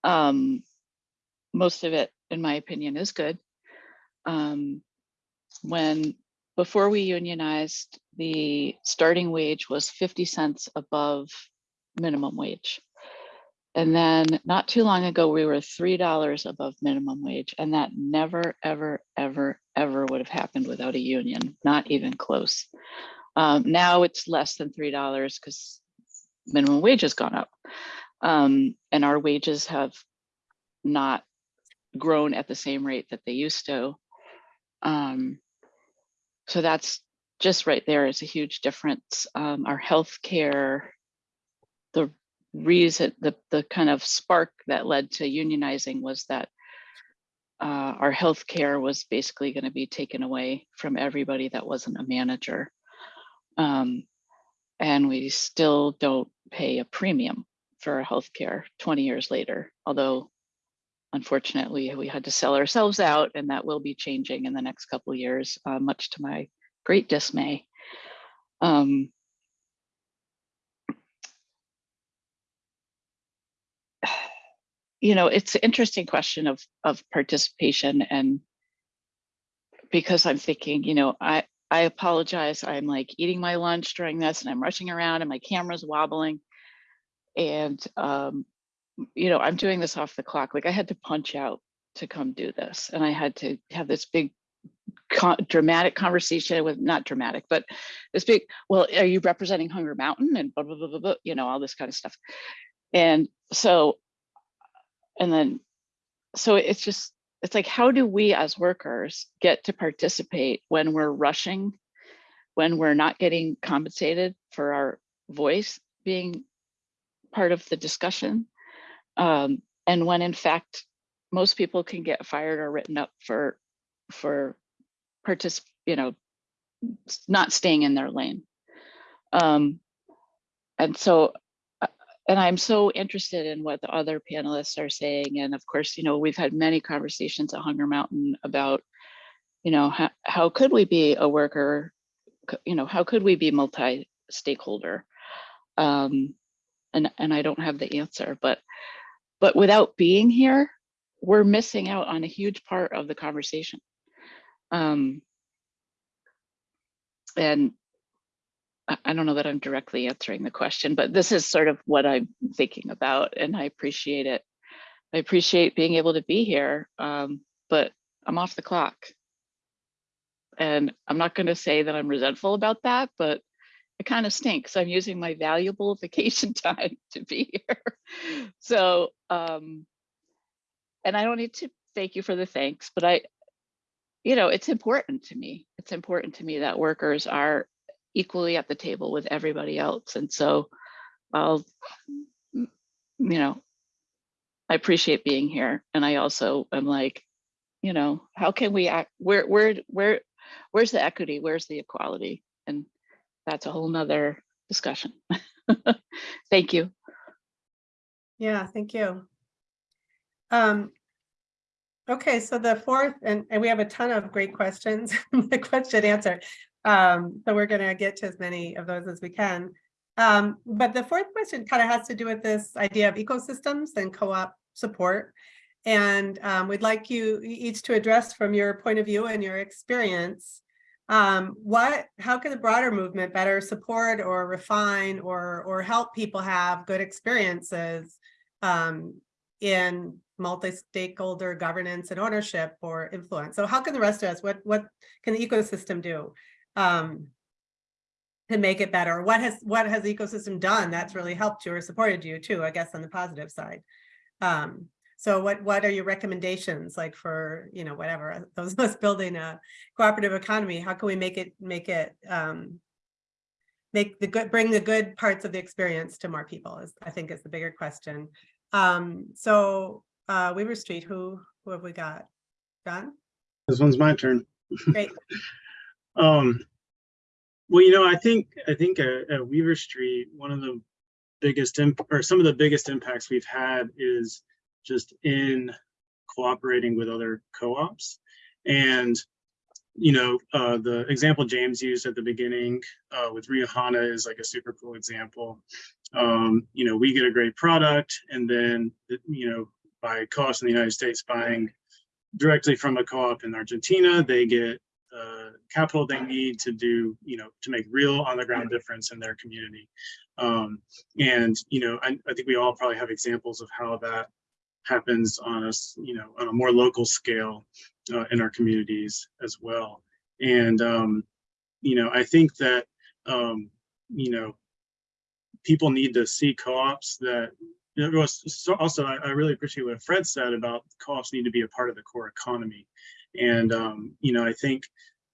Um, most of it, in my opinion, is good. Um, when, before we unionized, the starting wage was 50 cents above minimum wage. And then not too long ago, we were $3 above minimum wage and that never, ever, ever, ever would have happened without a union, not even close. Um, now it's less than $3 because minimum wage has gone up. Um, and our wages have not grown at the same rate that they used to. Um, so that's just right there is a huge difference. Um, our healthcare, the reason, the, the kind of spark that led to unionizing was that uh, our healthcare was basically going to be taken away from everybody that wasn't a manager. Um, and we still don't pay a premium for our health care 20 years later, although unfortunately we had to sell ourselves out and that will be changing in the next couple years, uh, much to my great dismay. Um, you know, it's an interesting question of, of participation and because I'm thinking, you know, I, I apologize. I'm like eating my lunch during this and I'm rushing around and my camera's wobbling. And, um, you know, I'm doing this off the clock. Like I had to punch out to come do this. And I had to have this big co- dramatic conversation with, not dramatic, but this big, well, are you representing Hunger Mountain and blah, blah, blah, blah, blah, you know, all this kind of stuff. And so, and then, so it's just, it's like, how do we as workers get to participate when we're rushing, when we're not getting compensated for our voice being part of the discussion? Um, and when in fact, most people can get fired or written up for, for particip, you know, not staying in their lane. Um, and so, and I'm so interested in what the other panelists are saying. And of course, you know, we've had many conversations at Hunger Mountain about, you know, how, how could we be a worker, you know, how could we be multi-stakeholder? Um, and, and I don't have the answer, but, but without being here, we're missing out on a huge part of the conversation. Um, and I, don't know that I'm directly answering the question, but this is sort of what I'm thinking about and I appreciate it. I appreciate being able to be here, um, but I'm off the clock. And I'm not going to say that I'm resentful about that, but it kind of stinks. I'm using my valuable vacation time to be here. So, um, and I don't need to thank you for the thanks, but I, you know, it's important to me. It's important to me that workers are equally at the table with everybody else. And so I'll, you know, I appreciate being here. And I also am like, you know, how can we act, where, where, where, where's the equity? Where's the equality? And that's a whole nother discussion. Thank you. Yeah, thank you. Um, okay, so the fourth, and, and we have a ton of great questions, the question answer. Um, so we're gonna get to as many of those as we can. Um, but the fourth question kind of has to do with this idea of ecosystems and co-op support. And um, we'd like you each to address from your point of view and your experience. Um, what, how can the broader movement better support or refine or, or help people have good experiences um, in multi-stakeholder governance and ownership or influence. So how can the rest of us, what, what can the ecosystem do um, to make it better? What has, what has the ecosystem done that's really helped you or supported you too, I guess, on the positive side? Um, so what, what are your recommendations like for, you know, whatever, those of us building a cooperative economy, how can we make it, make it, um, make the good, bring the good parts of the experience to more people is, I think is the bigger question. Um, so, uh, Weaver Street, who, who have we got? John? This one's my turn. Great. Um, well, you know, I think, I think at, at Weaver Street, one of the biggest or some of the biggest impacts we've had is just in cooperating with other co-ops. And, you know, uh, the example James used at the beginning uh, with Riojana is like a super cool example. Um, you know, we get a great product and then, you know, by co-ops in the United States buying directly from a co-op in Argentina, they get uh, capital they need to do, you know, to make real on the ground difference in their community. Um, and, you know, I, I think we all probably have examples of how that happens on us, you know, on a more local scale uh, in our communities as well. And, um, you know, I think that, um, you know, people need to see co-ops that was so also I, I really appreciate what Fred said about co-ops need to be a part of the core economy. And um, you know, I think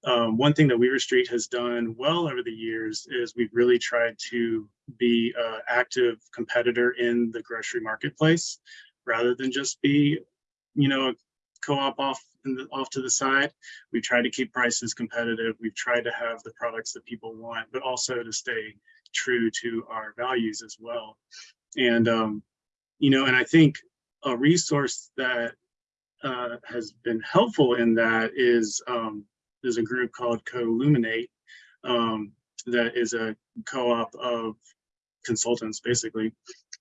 um, one thing that Weaver Street has done well over the years is we've really tried to be an active competitor in the grocery marketplace rather than just be, you know, a co-op off the, off to the side. We try to keep prices competitive. We've tried to have the products that people want, but also to stay true to our values as well. And, um, you know, and I think a resource that uh, has been helpful in that is um, there's a group called Columinate um, that is a co-op of consultants basically.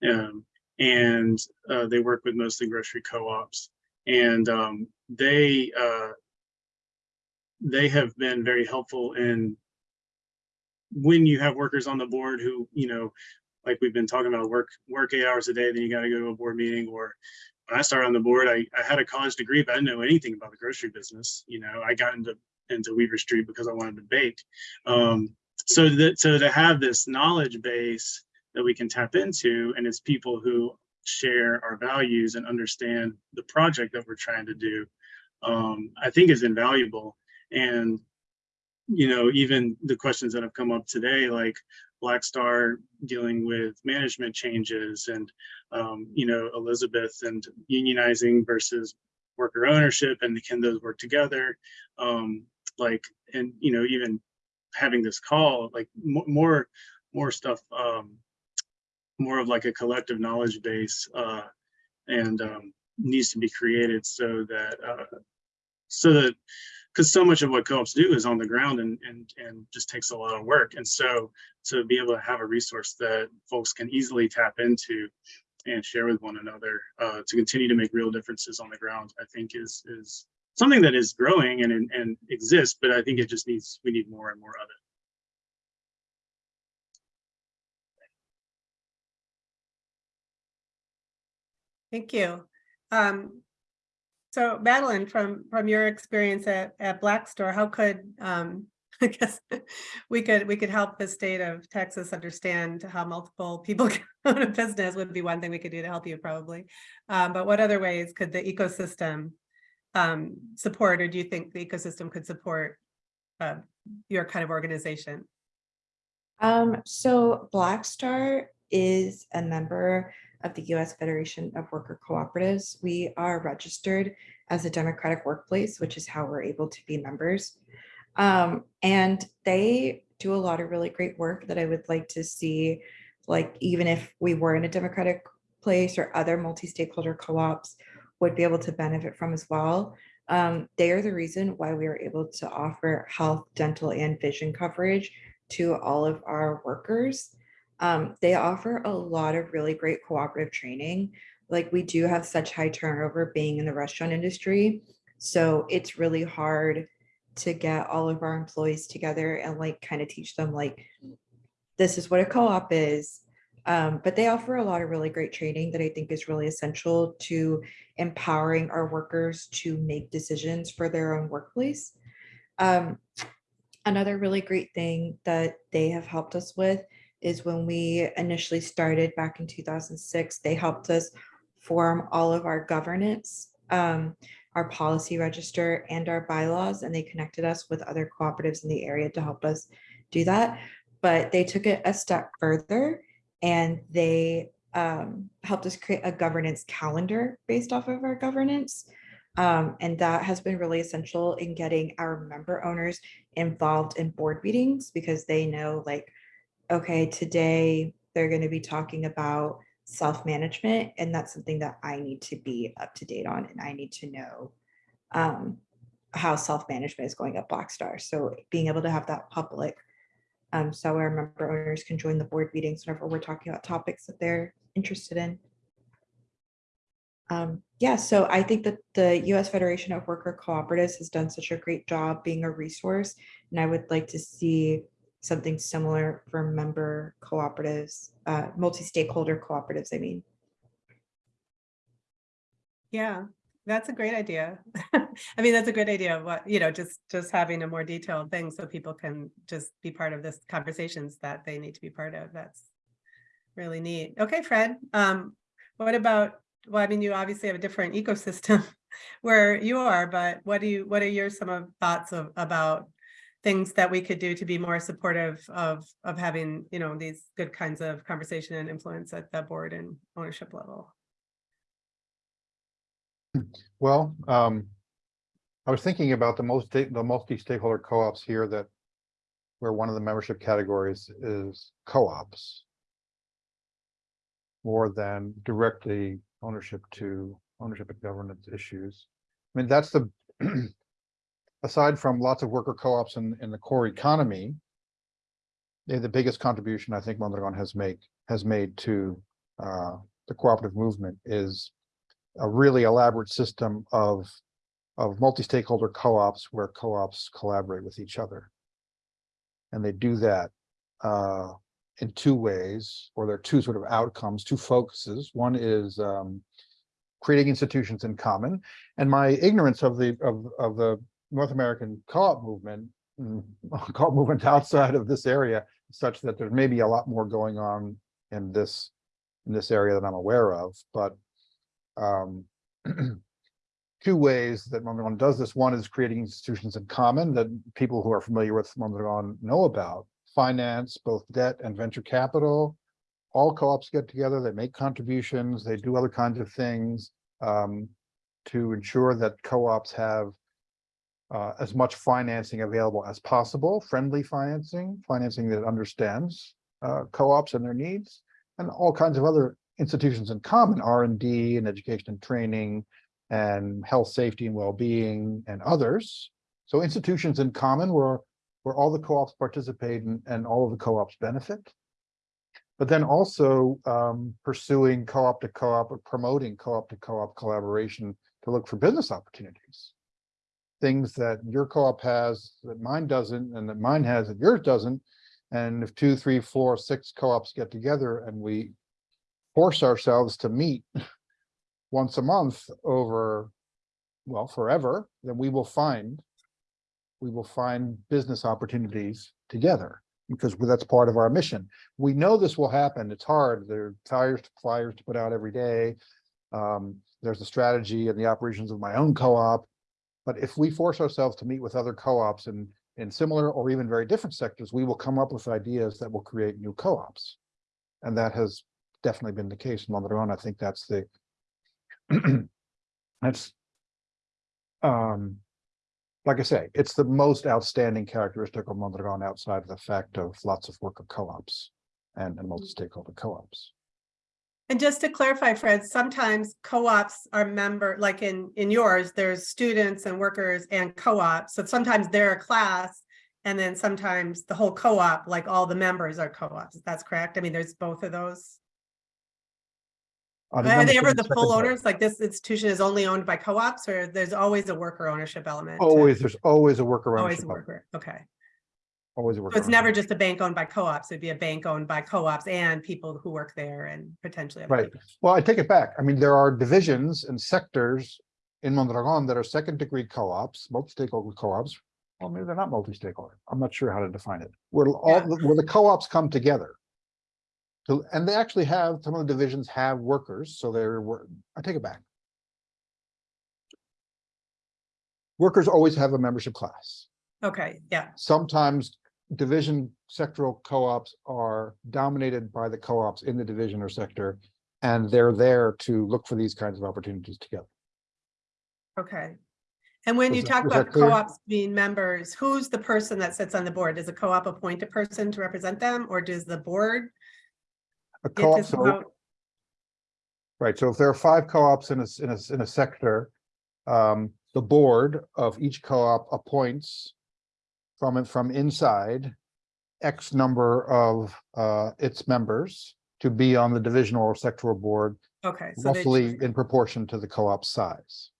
Um, and uh, they work with mostly grocery co-ops and um, they uh, they have been very helpful in when you have workers on the board who you know like we've been talking about work work eight hours a day then you got to go to a board meeting or when I started on the board I, I had a college degree but I didn't know anything about the grocery business you know? I got into into Weaver Street because I wanted to bake. Um, so that so to have this knowledge base that we can tap into and it's people who share our values and understand the project that we're trying to do um, I think is invaluable. And you know even the questions that have come up today like Black Star dealing with management changes and um, you know Elizabeth and unionizing versus worker ownership and can those work together? Um, like and you know even having this call like more more stuff um, more of like a collective knowledge base uh, and um, needs to be created so that uh, so that because so much of what co-ops do is on the ground and and and just takes a lot of work and so to be able to have a resource that folks can easily tap into and share with one another uh, to continue to make real differences on the ground i think is is something that is growing and and, and exists but i think it just needs we need more and more of it Thank you. Um, so Madeline, from from your experience at at Black Star, how could um, I guess we could we could help the state of Texas understand how multiple people own a business would be one thing we could do to help you probably. Um, but what other ways could the ecosystem um, support, or do you think the ecosystem could support uh, your kind of organization? Um, so Black Star is a member of the U.S. Federation of Worker Cooperatives. We are registered as a democratic workplace, which is how we're able to be members. Um, and they do a lot of really great work that I would like to see, like even if we were in a democratic place or other multi-stakeholder co-ops would be able to benefit from as well. Um, they are the reason why we are able to offer health, dental, and vision coverage to all of our workers. Um, they offer a lot of really great cooperative training. Like we do have such high turnover being in the restaurant industry. So it's really hard to get all of our employees together and like kind of teach them like, this is what a co-op is. Um, but they offer a lot of really great training that I think is really essential to empowering our workers to make decisions for their own workplace. Um, another really great thing that they have helped us with is when we initially started back in 2006, they helped us form all of our governance, um, our policy register and our bylaws, and they connected us with other cooperatives in the area to help us do that. But they took it a step further and they um, helped us create a governance calendar based off of our governance. Um, and that has been really essential in getting our member owners involved in board meetings because they know like, okay, today they're going to be talking about self-management, and that's something that I need to be up to date on, and I need to know um, how self-management is going at Black Star. So being able to have that public, um, so our member owners can join the board meetings whenever we're talking about topics that they're interested in. Um, yeah, so I think that the US Federation of Worker Cooperatives has done such a great job being a resource, and I would like to see something similar for member cooperatives, uh, multi-stakeholder cooperatives, I mean. Yeah, that's a great idea. I mean, that's a great idea of what, you know, just, just having a more detailed thing so people can just be part of this conversations that they need to be part of. That's really neat. Okay, Fred, um, what about, well, I mean, you obviously have a different ecosystem where you are, but what do you, what are your some of thoughts of, about things that we could do to be more supportive of, of having, you know, these good kinds of conversation and influence at the board and ownership level? Well, um, I was thinking about the most, the multi-stakeholder co-ops here that where one of the membership categories is co-ops more than directly ownership to ownership and governance issues. I mean, that's the, aside from lots of worker co-ops in, in the core economy, they're the biggest contribution I think Mondragon has make, has made to uh, the cooperative movement is a really elaborate system of, of multi-stakeholder co-ops where co-ops collaborate with each other. And they do that uh, in two ways, or there are two sort of outcomes, two focuses. One is um, creating institutions in common. And my ignorance of the of, of the North American co-op movement, mm, co-op movement outside of this area, such that there may be a lot more going on in this in this area that I'm aware of. But um, two ways that Mondragon does this. One is creating institutions in common that people who are familiar with Mondragon know about. Finance, both debt and venture capital. All co-ops get together, they make contributions, they do other kinds of things um, to ensure that co-ops have uh, as much financing available as possible, friendly financing, financing that understands uh, co-ops and their needs, and all kinds of other institutions in common, R and D and education and training and health, safety and well-being and others. So institutions in common where, where all the co-ops participate and, and all of the co-ops benefit. But then also um, pursuing co-op to co-op or promoting co-op to co-op collaboration to look for business opportunities. Things that your co-op has that mine doesn't and that mine has that yours doesn't. And if two, three, four, six co-ops get together and we force ourselves to meet once a month over, well, forever, then we will find, we will find business opportunities together because that's part of our mission. We know this will happen. It's hard. There are tires, flyers to put out every day. Um, there's the strategy and the operations of my own co-op. But if we force ourselves to meet with other co-ops in, in similar or even very different sectors, we will come up with ideas that will create new co-ops. And that has definitely been the case in Mondragon. I think that's the that's um like I say, it's the most outstanding characteristic of Mondragon outside of the fact of lots of worker co-ops and, and multi-stakeholder co-ops. And just to clarify, Fred, sometimes co-ops are member, like in, in yours, there's students and workers and co-ops. So sometimes they're a class and then sometimes the whole co-op, like all the members are co-ops. That's correct. I mean, there's both of those. Uh, Are they ever the full owners? Like this institution is only owned by co-ops or there's always a worker ownership element? Always, there's always a worker ownership. Always a worker. Okay. Always a So it's never just a bank owned by co-ops. It'd be a bank owned by co-ops and people who work there and potentially. Right. Well, I take it back. I mean, there are divisions and sectors in Mondragon that are second degree co-ops, multi-stakeholder co-ops. Well, maybe they're not multi-stakeholder. I'm not sure how to define it. Where all, Yeah. where the co-ops come together. So, and they actually have, some of the divisions have workers, so they're, I take it back. Workers always have a membership class. Okay, yeah, Sometimes division sectoral co-ops are dominated by the co-ops in the division or sector. And they're there to look for these kinds of opportunities together. okay. And when Was you that- talk about co-ops being members, who's the person that sits on the board? Does a co-op appoint a person to represent them or does the board? A Get co-op, so, right, so if there are five co-ops in a, in a, in a sector, um, the board of each co-op appoints from, it- from inside X number of, uh, its members to be on the divisional or sectoral board, Okay. so they roughly in proportion to the co-op size.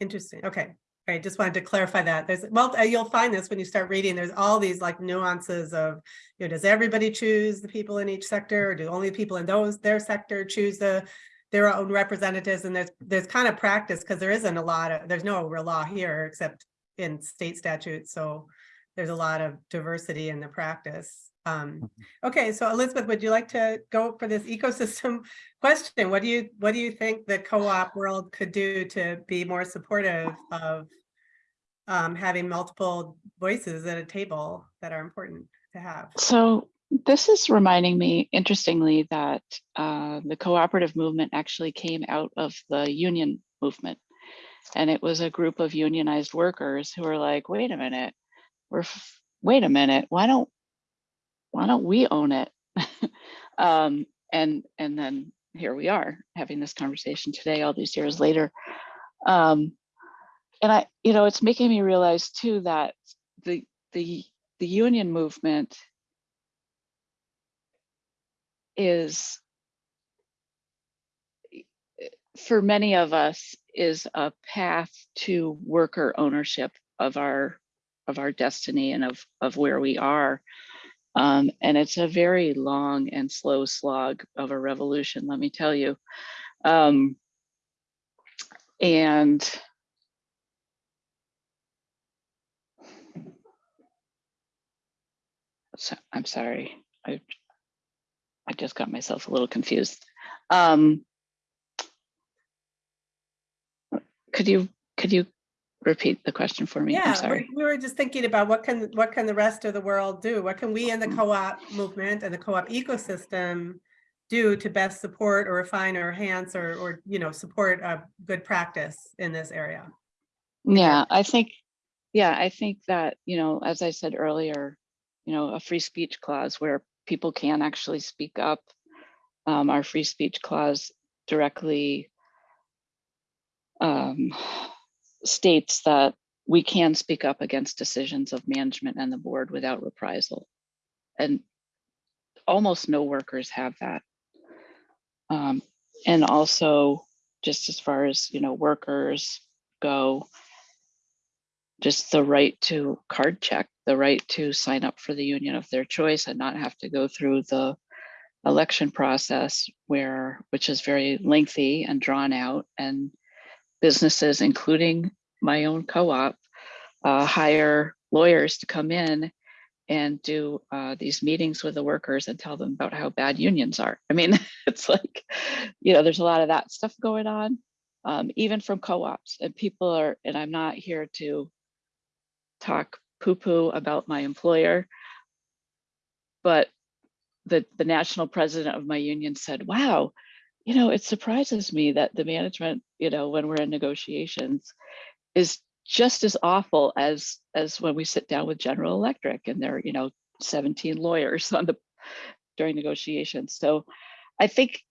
Interesting. Okay. All right. Just wanted to clarify that. There's, well, uh, you'll find this when you start reading, there's all these like nuances of, you know, does everybody choose the people in each sector? Or do only the people in those, their sector choose the, their own representatives? And there's, there's kind of practice because there isn't a lot of, there's no real law here except in state statutes. So there's a lot of diversity in the practice. Um, okay, so Elizabeth, would you like to go for this ecosystem question? What do you, what do you think the co-op world could do to be more supportive of um, having multiple voices at a table that are important to have? So this is reminding me, interestingly, that uh, the cooperative movement actually came out of the union movement. And it was a group of unionized workers who were like, wait a minute, we're, wait a minute, why don't, why don't we own it? um, and, and then here we are having this conversation today, all these years later. Um, and I, you know, it's making me realize too that the, the, the union movement is for many of us is a path to worker ownership of our of our destiny and of of where we are. Um, and it's a very long and slow slog of a revolution let me tell you. Um, and so, i'm sorry. I i just got myself a little confused. Um, could you could you repeat the question for me? I'm Yeah, sorry. we we were just thinking about what can, what can the rest of the world do? What can we in the Mm. co-op movement and the co-op ecosystem do to best support or refine or enhance or, or, you know, support a good practice in this area? Yeah, I think, yeah, I think that, you know, as I said earlier, you know, a free speech clause where people can actually speak up. Um, our free speech clause directly um, states that we can speak up against decisions of management and the board without reprisal. And almost no workers have that. Um, and also, just as far as, you know, workers go, just the right to card check, the right to sign up for the union of their choice and not have to go through the election process where, which is very lengthy and drawn out and businesses, including my own co-op, uh, hire lawyers to come in and do uh, these meetings with the workers and tell them about how bad unions are. I mean, it's like, you know, there's a lot of that stuff going on, um, even from co-ops and people are, and I'm not here to talk poo-poo about my employer, but the, the national president of my union said, wow, you know, it surprises me that the management, you know, when we're in negotiations is just as awful as as when we sit down with General Electric and there are, you know, 17 lawyers on the during negotiations. So I think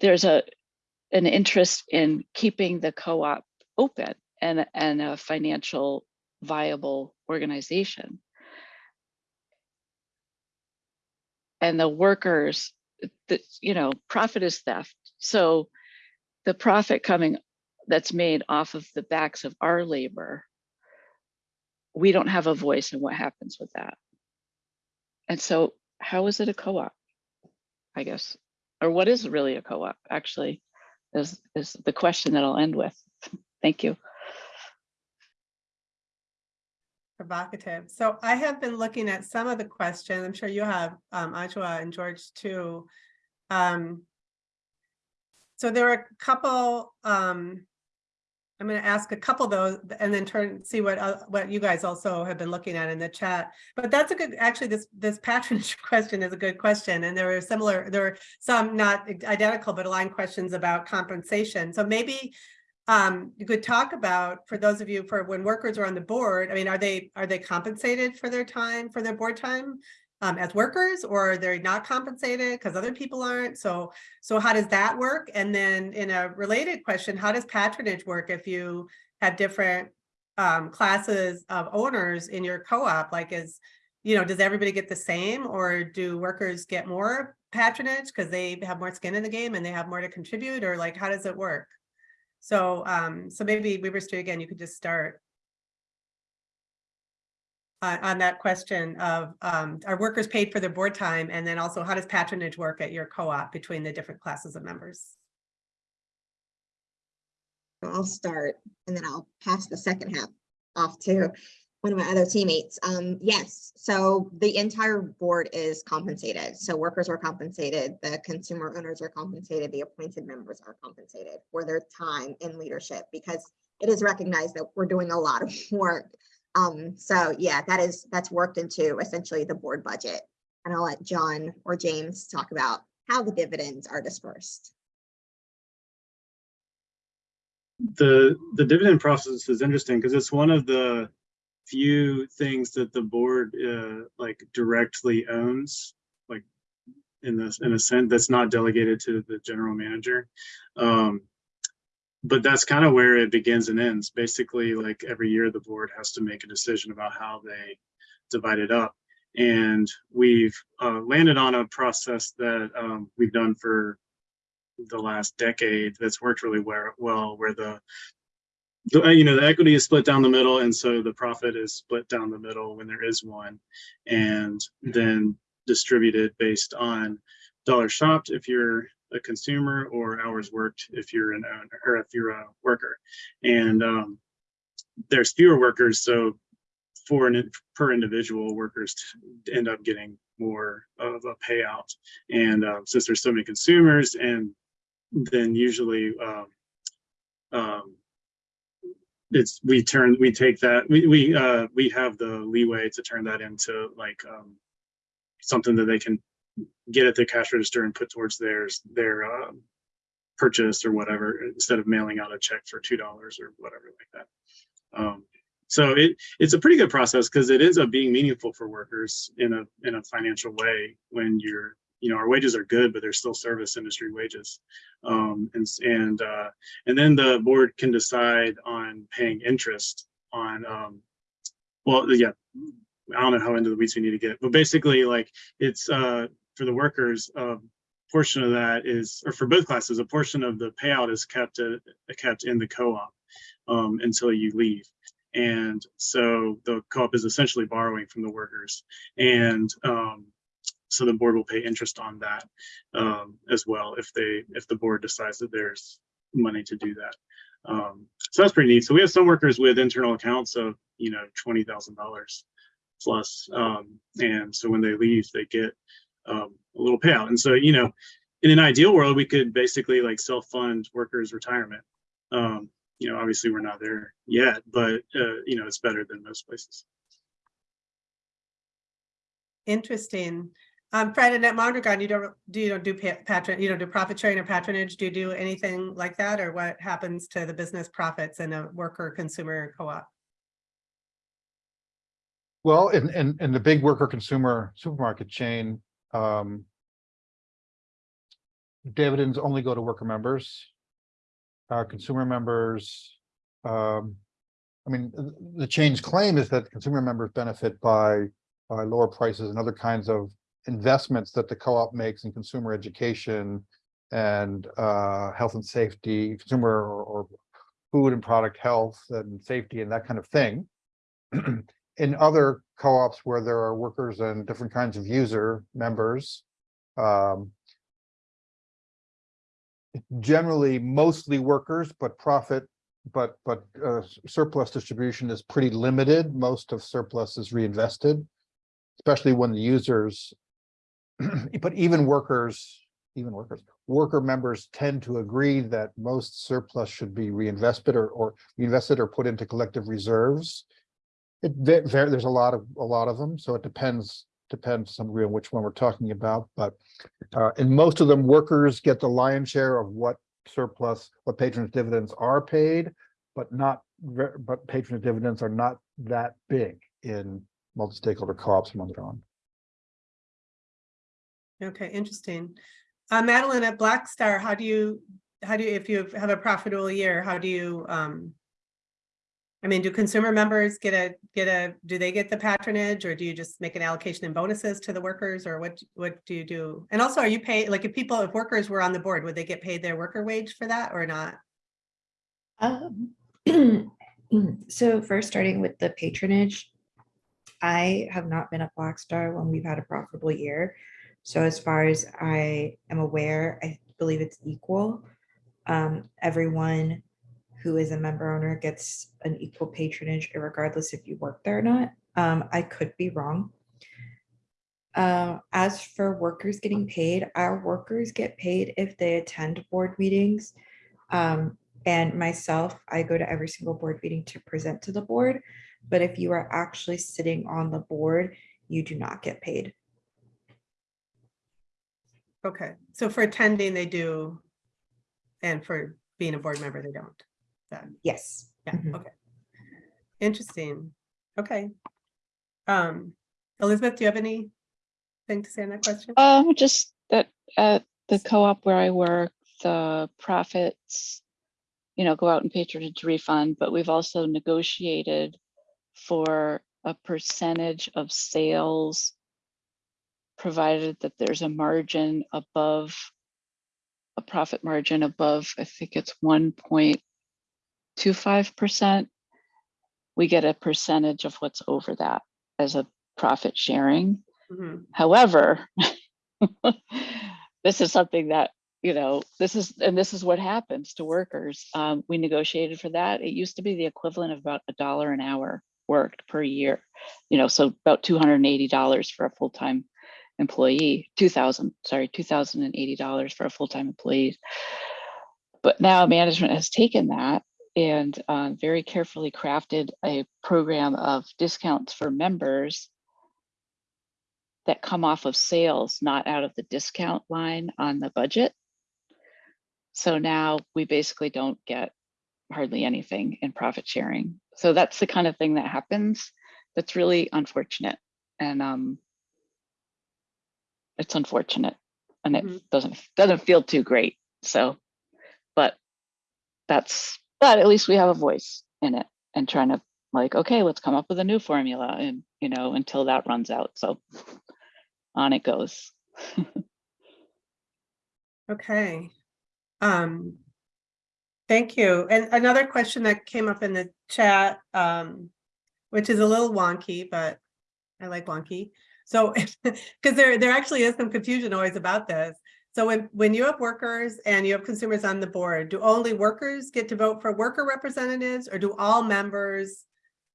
there's a an interest in keeping the co-op open and and a financial viable organization. And the workers, the, you know, profit is theft. So the profit coming that's made off of the backs of our labor, we don't have a voice in what happens with that. And so how is it a co-op? I guess, or what is really a co-op actually is, is the question that I'll end with. Thank you. Provocative. So I have been looking at some of the questions. I'm sure you have, um, Ajowa and George too. Um, so there are a couple, um, I'm going to ask a couple those and then turn, see what, uh, what you guys also have been looking at in the chat. But that's a good, actually, this, this patronage question is a good question. And there are similar, there are some not identical, but aligned questions about compensation. So maybe um, you could talk about, for those of you, for when workers are on the board, I mean, are they, are they compensated for their time, for their board time? Um, as workers or they're not compensated because other people aren't. So, so how does that work? And then in a related question, how does patronage work if you have different um, classes of owners in your co-op? Like is, you know, does everybody get the same or do workers get more patronage because they have more skin in the game and they have more to contribute or like, how does it work? So, um, so maybe Weaver Street again, you could just start on, on that question of, um, are workers paid for their board time? And then also how does patronage work at your co-op between the different classes of members? I'll start and then I'll pass the second half off to one of my other teammates. Um, yes, so the entire board is compensated. So workers are compensated, the consumer owners are compensated, the appointed members are compensated for their time in leadership because it is recognized that we're doing a lot of work. Um, so yeah, that is, that's worked into essentially the board budget. And I'll let John or James talk about how the dividends are dispersed. the the dividend process is interesting because it's one of the few things that the board uh, like directly owns like in this in a sense that's not delegated to the general manager um but that's kind of where it begins and ends basically like every year the board has to make a decision about how they divide it up and we've uh, landed on a process that um, we've done for the last decade that's worked really well, where the, the, uh, you know, the equity is split down the middle. And so the profit is split down the middle when there is one and then distributed based on dollars shopped if you're a consumer or hours worked if you're an owner or if you're a worker. And um, there's fewer workers. So for an per individual workers end up getting more of a payout. And uh, since there's so many consumers and then usually um, um, it's we turn we take that we we uh, we have the leeway to turn that into like um, something that they can get at the cash register and put towards theirs their um, purchase or whatever instead of mailing out a check for two dollars or whatever like that. Um, so it it's a pretty good process because it ends up being meaningful for workers in a in a financial way when you're you know, our wages are good, but they're still service industry wages. Um, and and uh, and then the board can decide on paying interest on, um, well, yeah, I don't know how into the weeds we need to get, but basically like it's uh, for the workers, a portion of that is, or for both classes, a portion of the payout is kept uh, kept in the co-op um, until you leave. And so the co-op is essentially borrowing from the workers. And um, so the board will pay interest on that um, as well if they if the board decides that there's money to do that. Um, so that's pretty neat. So we have some workers with internal accounts of you know twenty thousand dollars plus, um, and so when they leave, they get um, a little payout. And so you know, in an ideal world, we could basically like self fund workers' retirement. Um, you know, obviously we're not there yet, but uh, you know, it's better than most places. Interesting. Um, Fred and at Mondragon, you don't, do you don't do patron, you don't do profit sharing or patronage? Do you do anything like that? Or what happens to the business profits in a worker consumer co-op? Well, in, in, in the big worker consumer supermarket chain, um, dividends only go to worker members. Uh, consumer members, um, I mean, the change claim is that consumer members benefit by, by lower prices and other kinds of investments that the co-op makes in consumer education and, uh, health and safety, consumer or, or food and product health and safety and that kind of thing. in other co-ops where there are workers and different kinds of user members, um, generally mostly workers, but profit, but but uh, surplus distribution is pretty limited. Most of surplus is reinvested, especially when the users, but even workers, even workers, worker members tend to agree that most surplus should be reinvested or or reinvested or put into collective reserves. It there's a lot of a lot of them, so it depends depends some degree on which one we're talking about, but uh, in most of them, workers get the lion's share of what surplus, what patronage dividends are paid, but not, but patronage dividends are not that big in multi-stakeholder co-ops and Mondragon. Okay, interesting. Uh, Madeline, at Black Star, how do you, how do you, if you have a profitable year, how do you, um, I mean, do consumer members get a, get a, do they get the patronage or do you just make an allocation in bonuses to the workers or what, what do you do? And also, are you paid, like if people, if workers were on the board, would they get paid their worker wage for that or not? Um, So first, starting with the patronage, I have not been at Black Star when we've had a profitable year. So as far as I am aware, I believe it's equal. Um, Everyone who is a member owner gets an equal patronage regardless if you work there or not. Um, I could be wrong. Uh, As for workers getting paid, our workers get paid if they attend board meetings. Um, and myself, I go to every single board meeting to present to the board. But if you are actually sitting on the board, you do not get paid. Okay, so for attending, they do. And for being a board member, they don't them. Yes. Yeah. Mm -hmm. Okay. Interesting. Okay. Um, Elizabeth, do you have anything to say on that question? Um, just that at the co-op where I work, the profits, you know, go out in patronage refund, but we've also negotiated for a percentage of sales provided that there's a margin above a profit margin above, I think it's 1.3 to 5%, we get a percentage of what's over that as a profit sharing. Mm -hmm. However, this is something that, you know, this is, and this is what happens to workers. Um, we negotiated for that. It used to be the equivalent of about a dollar an hour worked per year, you know, so about $280 for a full-time employee, 2000, sorry, $2,080 for a full-time employee. But now management has taken that and uh, very carefully crafted a program of discounts for members that come off of sales, not out of the discount line on the budget. So now we basically don't get hardly anything in profit sharing. So that's the kind of thing that happens. That's really unfortunate. And um, it's unfortunate and it Mhm. doesn't doesn't feel too great. So, but that's but at least we have a voice in it and trying to like, okay, let's come up with a new formula and you know, until that runs out. So on it goes. Okay. Um, thank you. And another question that came up in the chat, um, which is a little wonky, but I like wonky. So, because there, there actually is some confusion always about this. So when, when you have workers and you have consumers on the board, do only workers get to vote for worker representatives or do all members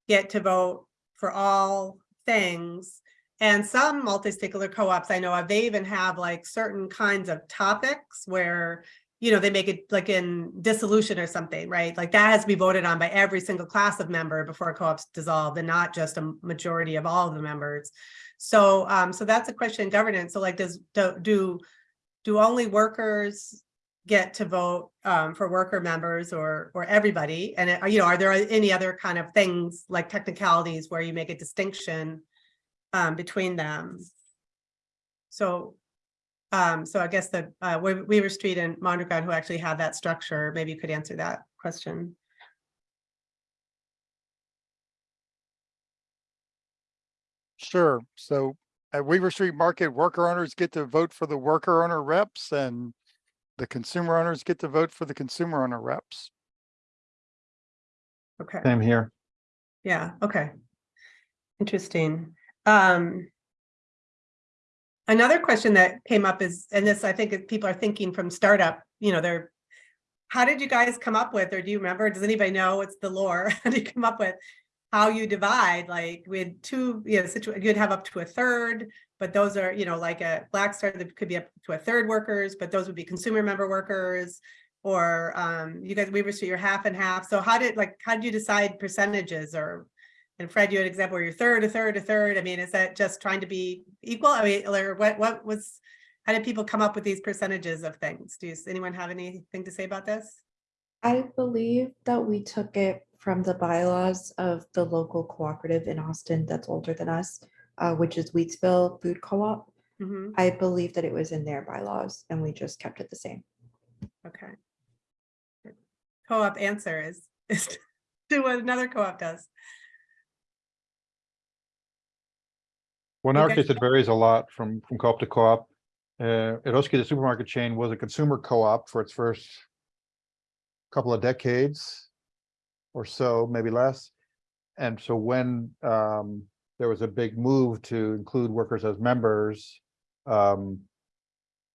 get to vote for all things? And some multi-stakeholder co-ops I know of, they even have like certain kinds of topics where, you know, they make it like in dissolution or something, right? Like that has to be voted on by every single class of member before a co-op's dissolved and not just a majority of all of the members. So, um, so that's a question in governance. So like, does, do, do, do only workers get to vote, um, for worker members or, or everybody? And, uh, you know, are there any other kind of things like technicalities where you make a distinction um, between them. So, um, so I guess the, uh, We- Weaver Street and Mondragon who actually have that structure, maybe you could answer that question. Sure. So at Weaver Street Market, worker owners get to vote for the worker owner reps and the consumer owners get to vote for the consumer owner reps. Okay, Same here. yeah, okay. Interesting. Um, another question that came up is, and this, I think if people are thinking from startup, you know, they're, how did you guys come up with, or do you remember, does anybody know what's the lore? How did you come up with how you divide, like with two, you know, situ, you'd have up to a third, but those are, you know, like a Black Star, that could be up to a third workers, but those would be consumer member workers. Or um, you guys, Weaver Street, you're half and half. So how did, like, how did you decide percentages or? And Fred, you had an example where you're third, a third, a third. I mean, is that just trying to be equal? I mean, or what, what was, how did people come up with these percentages of things? Do you, anyone have anything to say about this? I believe that we took it from the bylaws of the local cooperative in Austin that's older than us, uh, which is Wheatsville Food Co-op. Mhm, I believe that it was in their bylaws and we just kept it the same. Okay. Co-op answer is, is to do what another co-op does. Well, in our Okay. case, it varies a lot from, from co-op to co-op. Uh, Eroski, the supermarket chain, was a consumer co-op for its first couple of decades or so, maybe less. And so when um, there was a big move to include workers as members, um,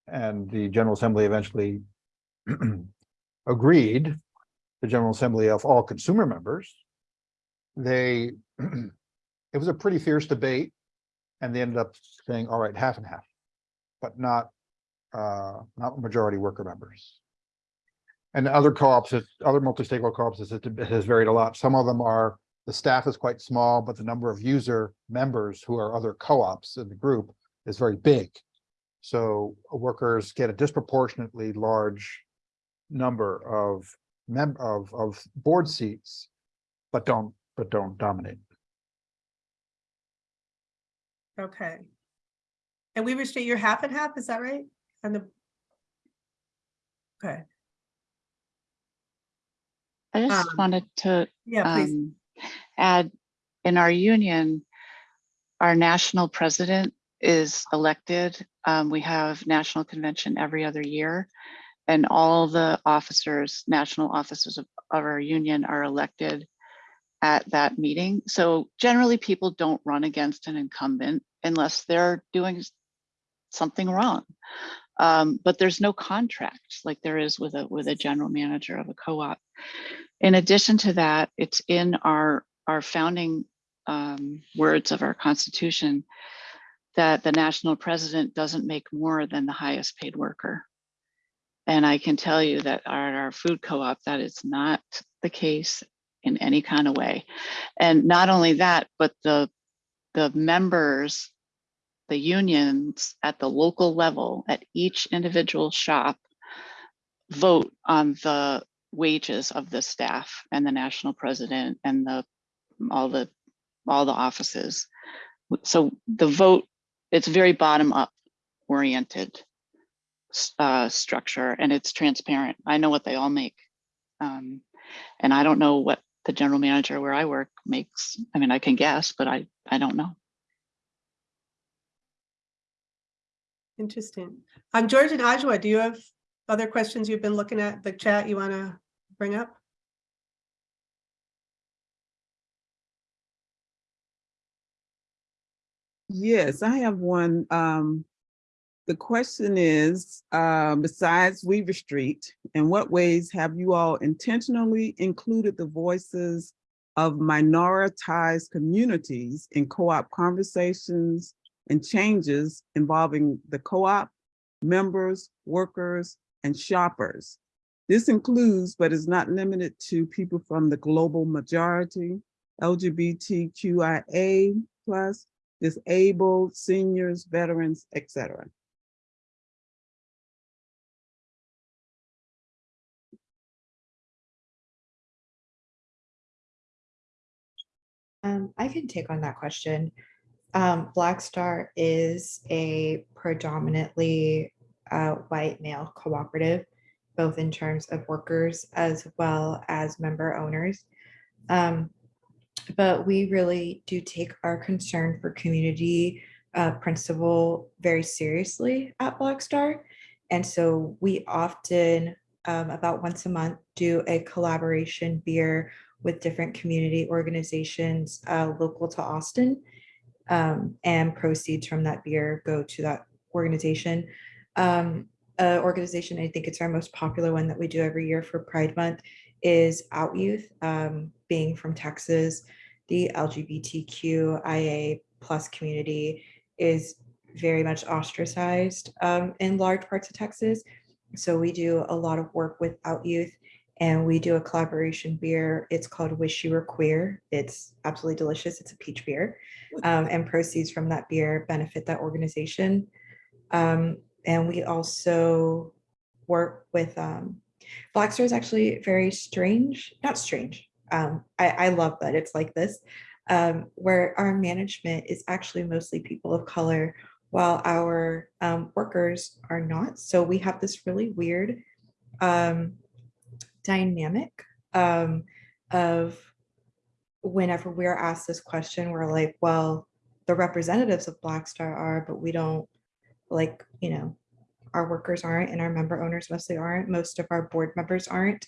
and the General Assembly eventually agreed, the General Assembly of all consumer members, they, it was a pretty fierce debate and they ended up saying, all right, half and half, but not, uh, not majority worker members. And other co-ops, other multi-stakeholder co-ops, it has varied a lot. Some of them are, the staff is quite small, but the number of user members who are other co-ops in the group is very big. So workers get a disproportionately large number of mem, of, of board seats, but don't, but don't dominate. Okay. And State, you're half and half, is that right? And the. Okay, I just Um, wanted to yeah, um, add, in our union, our national president is elected. Um, we have national convention every other year. And all the officers, national officers of, of our union are elected at that meeting. So generally, people don't run against an incumbent unless they're doing something wrong. Um, but there's no contract like there is with a with a general manager of a co-op. In addition to that, it's in our our founding um, words of our constitution that the national president doesn't make more than the highest paid worker. And I can tell you that at our food co-op, that is not the case in any kind of way. And not only that, but the the members, the unions at the local level, at each individual shop, vote on the wages of the staff and the national president and the all the all the offices. So the vote, it's very bottom up oriented uh, structure and it's transparent. I know what they all make. Um, and I don't know what the general manager where I work makes. I mean, I can guess, but I, I don't know. Interesting. Um, George and Ajowa, do you have other questions you've been looking at the chat you want to bring up? Yes, I have one. Um, the question is, uh, besides Weaver Street, in what ways have you all intentionally included the voices of minoritized communities in co-op conversations and changes involving the co-op, members, workers, and shoppers? This includes, but is not limited to people from the global majority, LGBTQIA plus, disabled, seniors, veterans, etc. Um, I can take on that question. Um, Black Star is a predominantly uh, white male cooperative, both in terms of workers as well as member owners. Um, but we really do take our concern for community uh, principle very seriously at Black Star. And so we often, um, about once a month, do a collaboration beer with different community organizations uh, local to Austin. Um, and proceeds from that beer go to that organization. Um, uh, organization, I think it's our most popular one that we do every year for Pride Month is Out Youth, um, being from Texas. The LGBTQIA plus community is very much ostracized um, in large parts of Texas. So we do a lot of work with Out Youth and we do a collaboration beer. It's called Wish You Were Queer. It's absolutely delicious. It's a peach beer. Um, and proceeds from that beer benefit that organization. Um, and we also work with um, Black Star is actually very strange, not strange. Um, I, I love that it's like this, um, where our management is actually mostly people of color while our um, workers are not. So we have this really weird um, dynamic um, of whenever we're asked this question, we're like, well, the representatives of Black Star are, but we don't like, you know, our workers aren't and our member owners mostly aren't. Most of our board members aren't.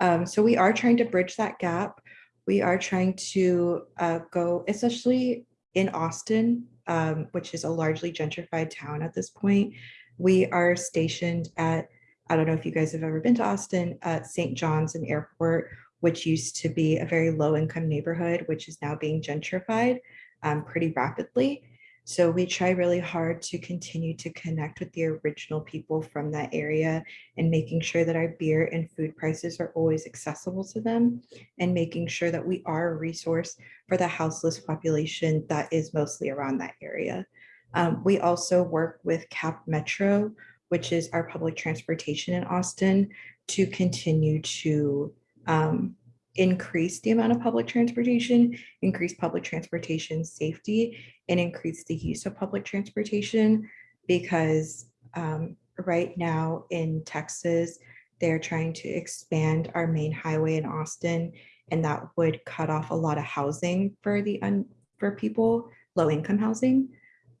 Um, so we are trying to bridge that gap. We are trying to uh, go, especially in Austin, um, which is a largely gentrified town at this point. We are stationed at, I don't know if you guys have ever been to Austin, at St. John's and Airport, which used to be a very low income neighborhood, which is now being gentrified um, pretty rapidly. So we try really hard to continue to connect with the original people from that area and making sure that our beer and food prices are always accessible to them and making sure that we are a resource for the houseless population that is mostly around that area. Um, we also work with CAP Metro, which is our public transportation in Austin, to continue to um, increase the amount of public transportation, increase public transportation safety, and increase the use of public transportation because um, right now in Texas, they're trying to expand our main highway in Austin, and that would cut off a lot of housing for the un for people, low income housing.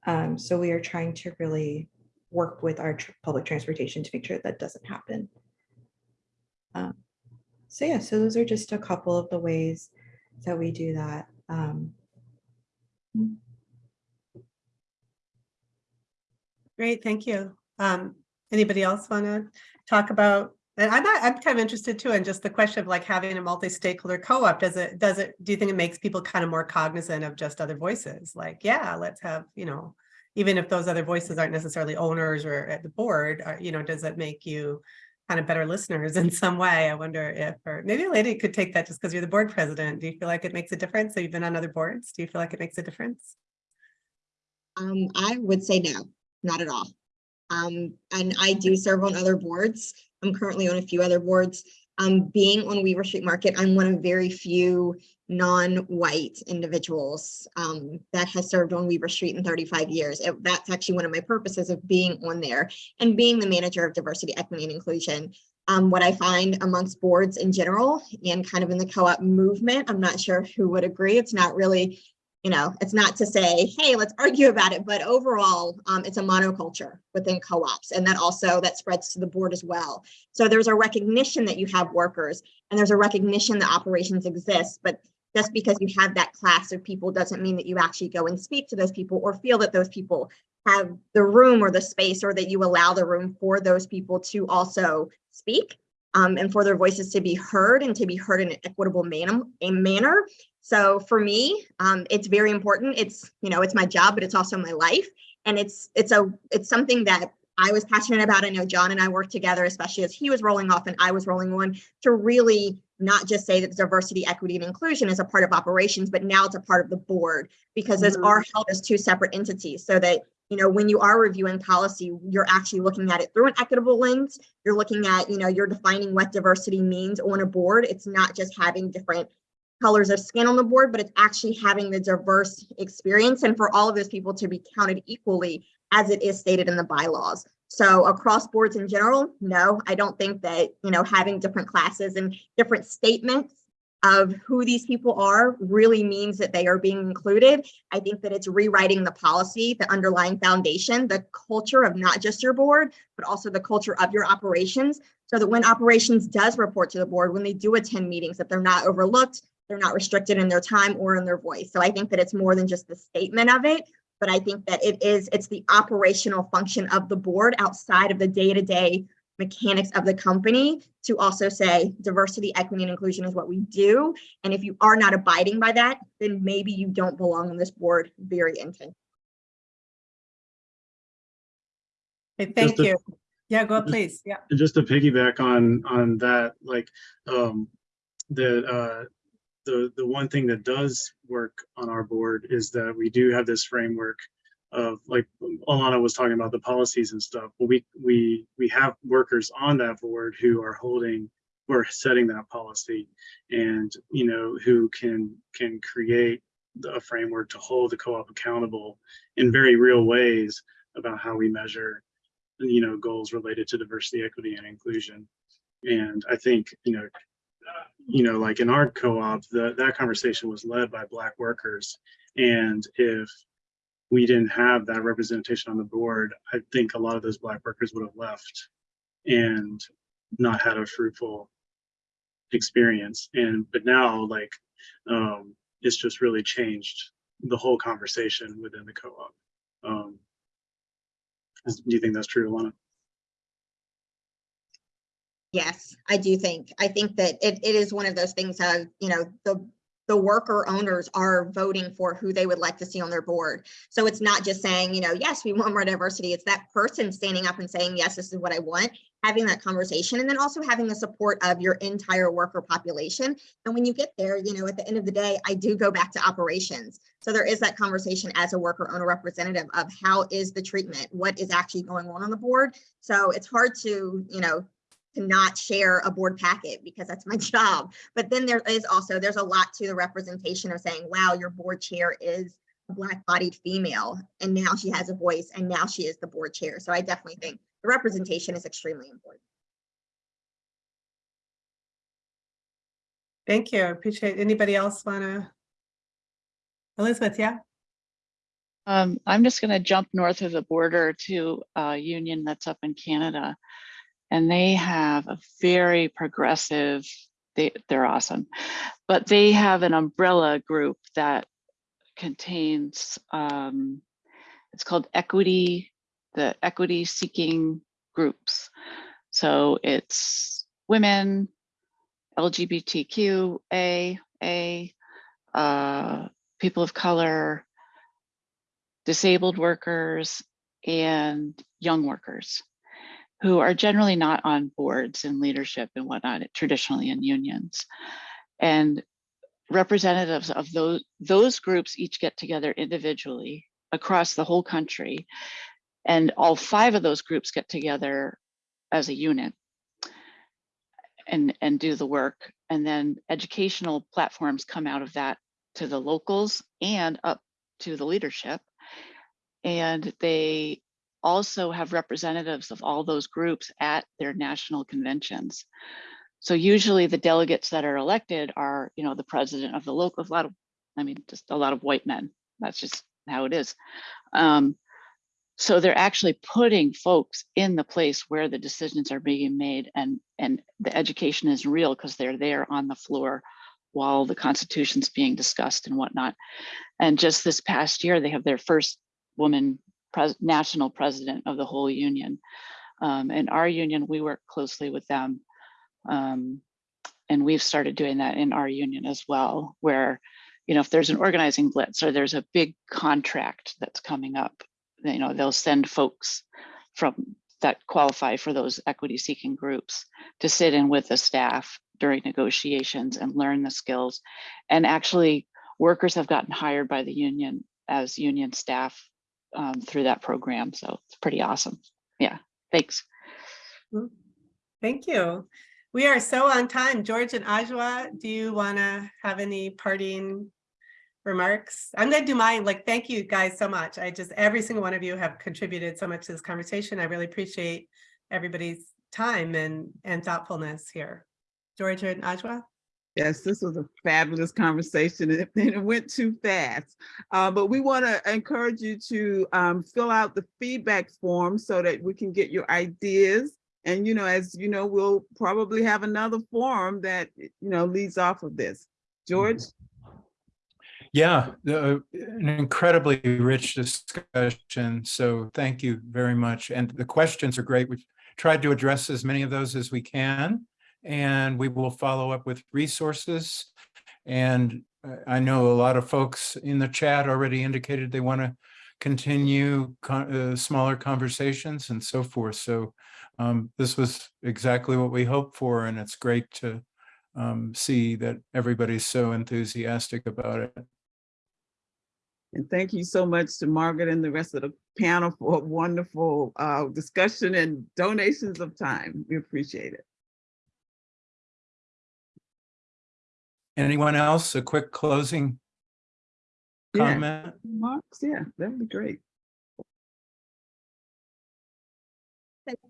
Um, so we are trying to really work with our tr- public transportation to make sure that doesn't happen. Um, so yeah, so those are just a couple of the ways that we do that. Um, Great, thank you. Um, anybody else want to talk about? And I'm not, I'm kind of interested too in just the question of like having a multi-stakeholder co-op. Does it, does it, do you think it makes people kind of more cognizant of just other voices? Like, yeah, let's have, you know, even if those other voices aren't necessarily owners or at the board, uh, you know, does it make you kind of better listeners in some way? I wonder if, or maybe lady could take that just because you're the board president. Do you feel like it makes a difference? Have you been on other boards? Do you feel like it makes a difference? Um, I would say no, not at all. Um, and I do serve on other boards. I'm currently on a few other boards. Um, being on Weaver Street Market, I'm one of very few non-white individuals um, that has served on Weaver Street in 35 years. It- that's actually one of my purposes of being on there and being the manager of diversity, equity, and inclusion. Um, what I find amongst boards in general and kind of in the co-op movement, I'm not sure who would agree. It's not really you know, it's not to say, hey, let's argue about it, but overall, um, it's a monoculture within co-ops. And that also, that spreads to the board as well. So there's a recognition that you have workers and there's a recognition that operations exist, but just because you have that class of people doesn't mean that you actually go and speak to those people or feel that those people have the room or the space or that you allow the room for those people to also speak um, and for their voices to be heard and to be heard in an equitable manner, a manner. So for me, um, it's very important. It's, you know, it's my job, but it's also my life. And it's, it's a, it's something that I was passionate about. I know John and I worked together, especially as he was rolling off and I was rolling on to really not just say that diversity, equity, and inclusion is a part of operations, but now it's a part of the board because those Mhm. are held as two separate entities so that you know, when you are reviewing policy, you're actually looking at it through an equitable lens. You're looking at, you know, you're defining what diversity means on a board. It's not just having different colors of skin on the board, but it's actually having the diverse experience and for all of those people to be counted equally as it is stated in the bylaws. So across boards in general, no, I don't think that, you know, having different classes and different statements of who these people are really means that they are being included. I think that it's rewriting the policy, the underlying foundation, the culture of not just your board, but also the culture of your operations. So that when operations does report to the board, when they do attend meetings, that they're not overlooked, they're not restricted in their time or in their voice. So I think that it's more than just the statement of it, but I think that it is, it's the operational function of the board outside of the day-to-day mechanics of the company to also say diversity, equity, and inclusion is what we do. And if you are not abiding by that, then maybe you don't belong on this board very intentionally. Okay, thank to- you. Yeah, go just- please. Yeah. Just to piggyback on, on that, like, um, the, uh, the, the one thing that does work on our board is that we do have this framework of, like, Alana was talking about the policies and stuff, but we, we, we have workers on that board who are holding, who are setting that policy and, you know, who can, can create a framework to hold the co-op accountable in very real ways about how we measure, you know, goals related to diversity, equity, and inclusion. And I think, you know, you know, like in our co-op, that conversation was led by Black workers. And if we didn't have that representation on the board, I think a lot of those Black workers would have left and not had a fruitful experience. And, but now, like, um, it's just really changed the whole conversation within the co-op. Um, do you think that's true, Alana? Yes, I do think, I think that it, it is one of those things of, you know, the, the worker owners are voting for who they would like to see on their board. So it's not just saying, you know, yes, we want more diversity. It's that person standing up and saying, yes, this is what I want, having that conversation, and then also having the support of your entire worker population. And when you get there, you know, at the end of the day, I do go back to operations. So there is that conversation as a worker owner representative of how is the treatment? What is actually going on on the board? So it's hard to, you know, to not share a board packet because that's my job. But then there is also, there's a lot to the representation of saying, wow, your board chair is a black bodied female and now she has a voice and now she is the board chair. So I definitely think the representation is extremely important. Thank you. I Appreciate, it. anybody else wanna? Elizabeth, yeah? Um, I'm just gonna jump north of the border to a union that's up in Canada. And they have a very progressive, they, they're awesome. But they have an umbrella group that contains, um, it's called equity, the equity seeking groups. So it's women, LGBTQA, A, uh, people of color, disabled workers, and young workers who are generally not on boards and leadership and whatnot, traditionally in unions. And representatives of those, those groups each get together individually across the whole country. And all five of those groups get together as a unit and, and do the work. And then educational platforms come out of that to the locals and up to the leadership. And they also have representatives of all those groups at their national conventions. So usually the delegates that are elected are, you know, the president of the local, a lot of, I mean, just a lot of white men. That's just how it is. Um, so they're actually putting folks in the place where the decisions are being made and, and the education is real because they're there on the floor while the constitution's being discussed and whatnot. And just this past year, they have their first woman pres national president of the whole union. Um, and our union, we work closely with them. Um, and we've started doing that in our union as well, where, you know, if there's an organizing blitz or there's a big contract that's coming up, you know, they'll send folks from that qualify for those equity seeking groups to sit in with the staff during negotiations and learn the skills. And actually workers have gotten hired by the union as union staff um, through that program. So it's pretty awesome. Yeah, thanks. Thank you. We are so on time. George and Ajowa, do you want to have any parting remarks? I'm going to do mine. Like, thank you guys so much. I just, every single one of you have contributed so much to this conversation. I really appreciate everybody's time and, and thoughtfulness here. George and Ajowa? Yes, this was a fabulous conversation and it- went too fast. Uh, but we want to encourage you to um, fill out the feedback form so that we can get your ideas. And, you know, as you know, we'll probably have another forum that, you know, leads off of this. George? Yeah, the- an incredibly rich discussion. So thank you very much. And the questions are great. We've tried to address as many of those as we can. And we will follow up with resources. And I- know a lot of folks in the chat already indicated they want to continue con- uh, smaller conversations and so forth. So um, this was exactly what we hoped for. And it's great to um, see that everybody's so enthusiastic about it. And thank you so much to Margaret and the rest of the panel for a wonderful uh, discussion and donations of time. We appreciate it. Anyone else? A quick closing Yeah. comment? Remarks, yeah, that'd be great.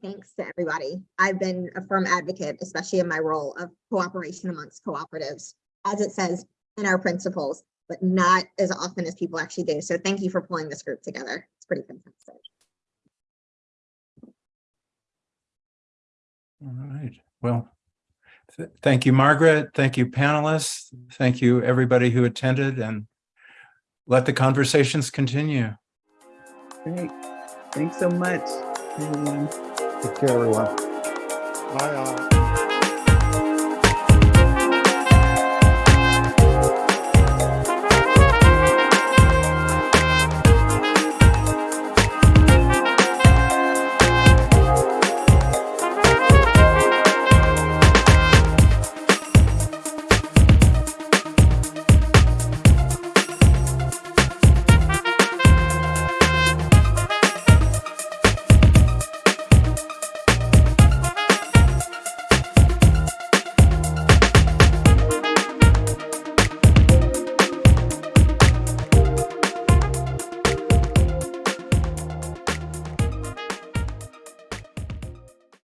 Thanks to everybody. I've been a firm advocate, especially in my role of cooperation amongst cooperatives, as it says in our principles, but not as often as people actually do. So thank you for pulling this group together. It's pretty fantastic. All right, well, th- thank you, Margaret. Thank you, panelists. Thank you, everybody who attended and let the conversations continue. Great. Thanks so much, everyone. Take care, everyone. Bye. all.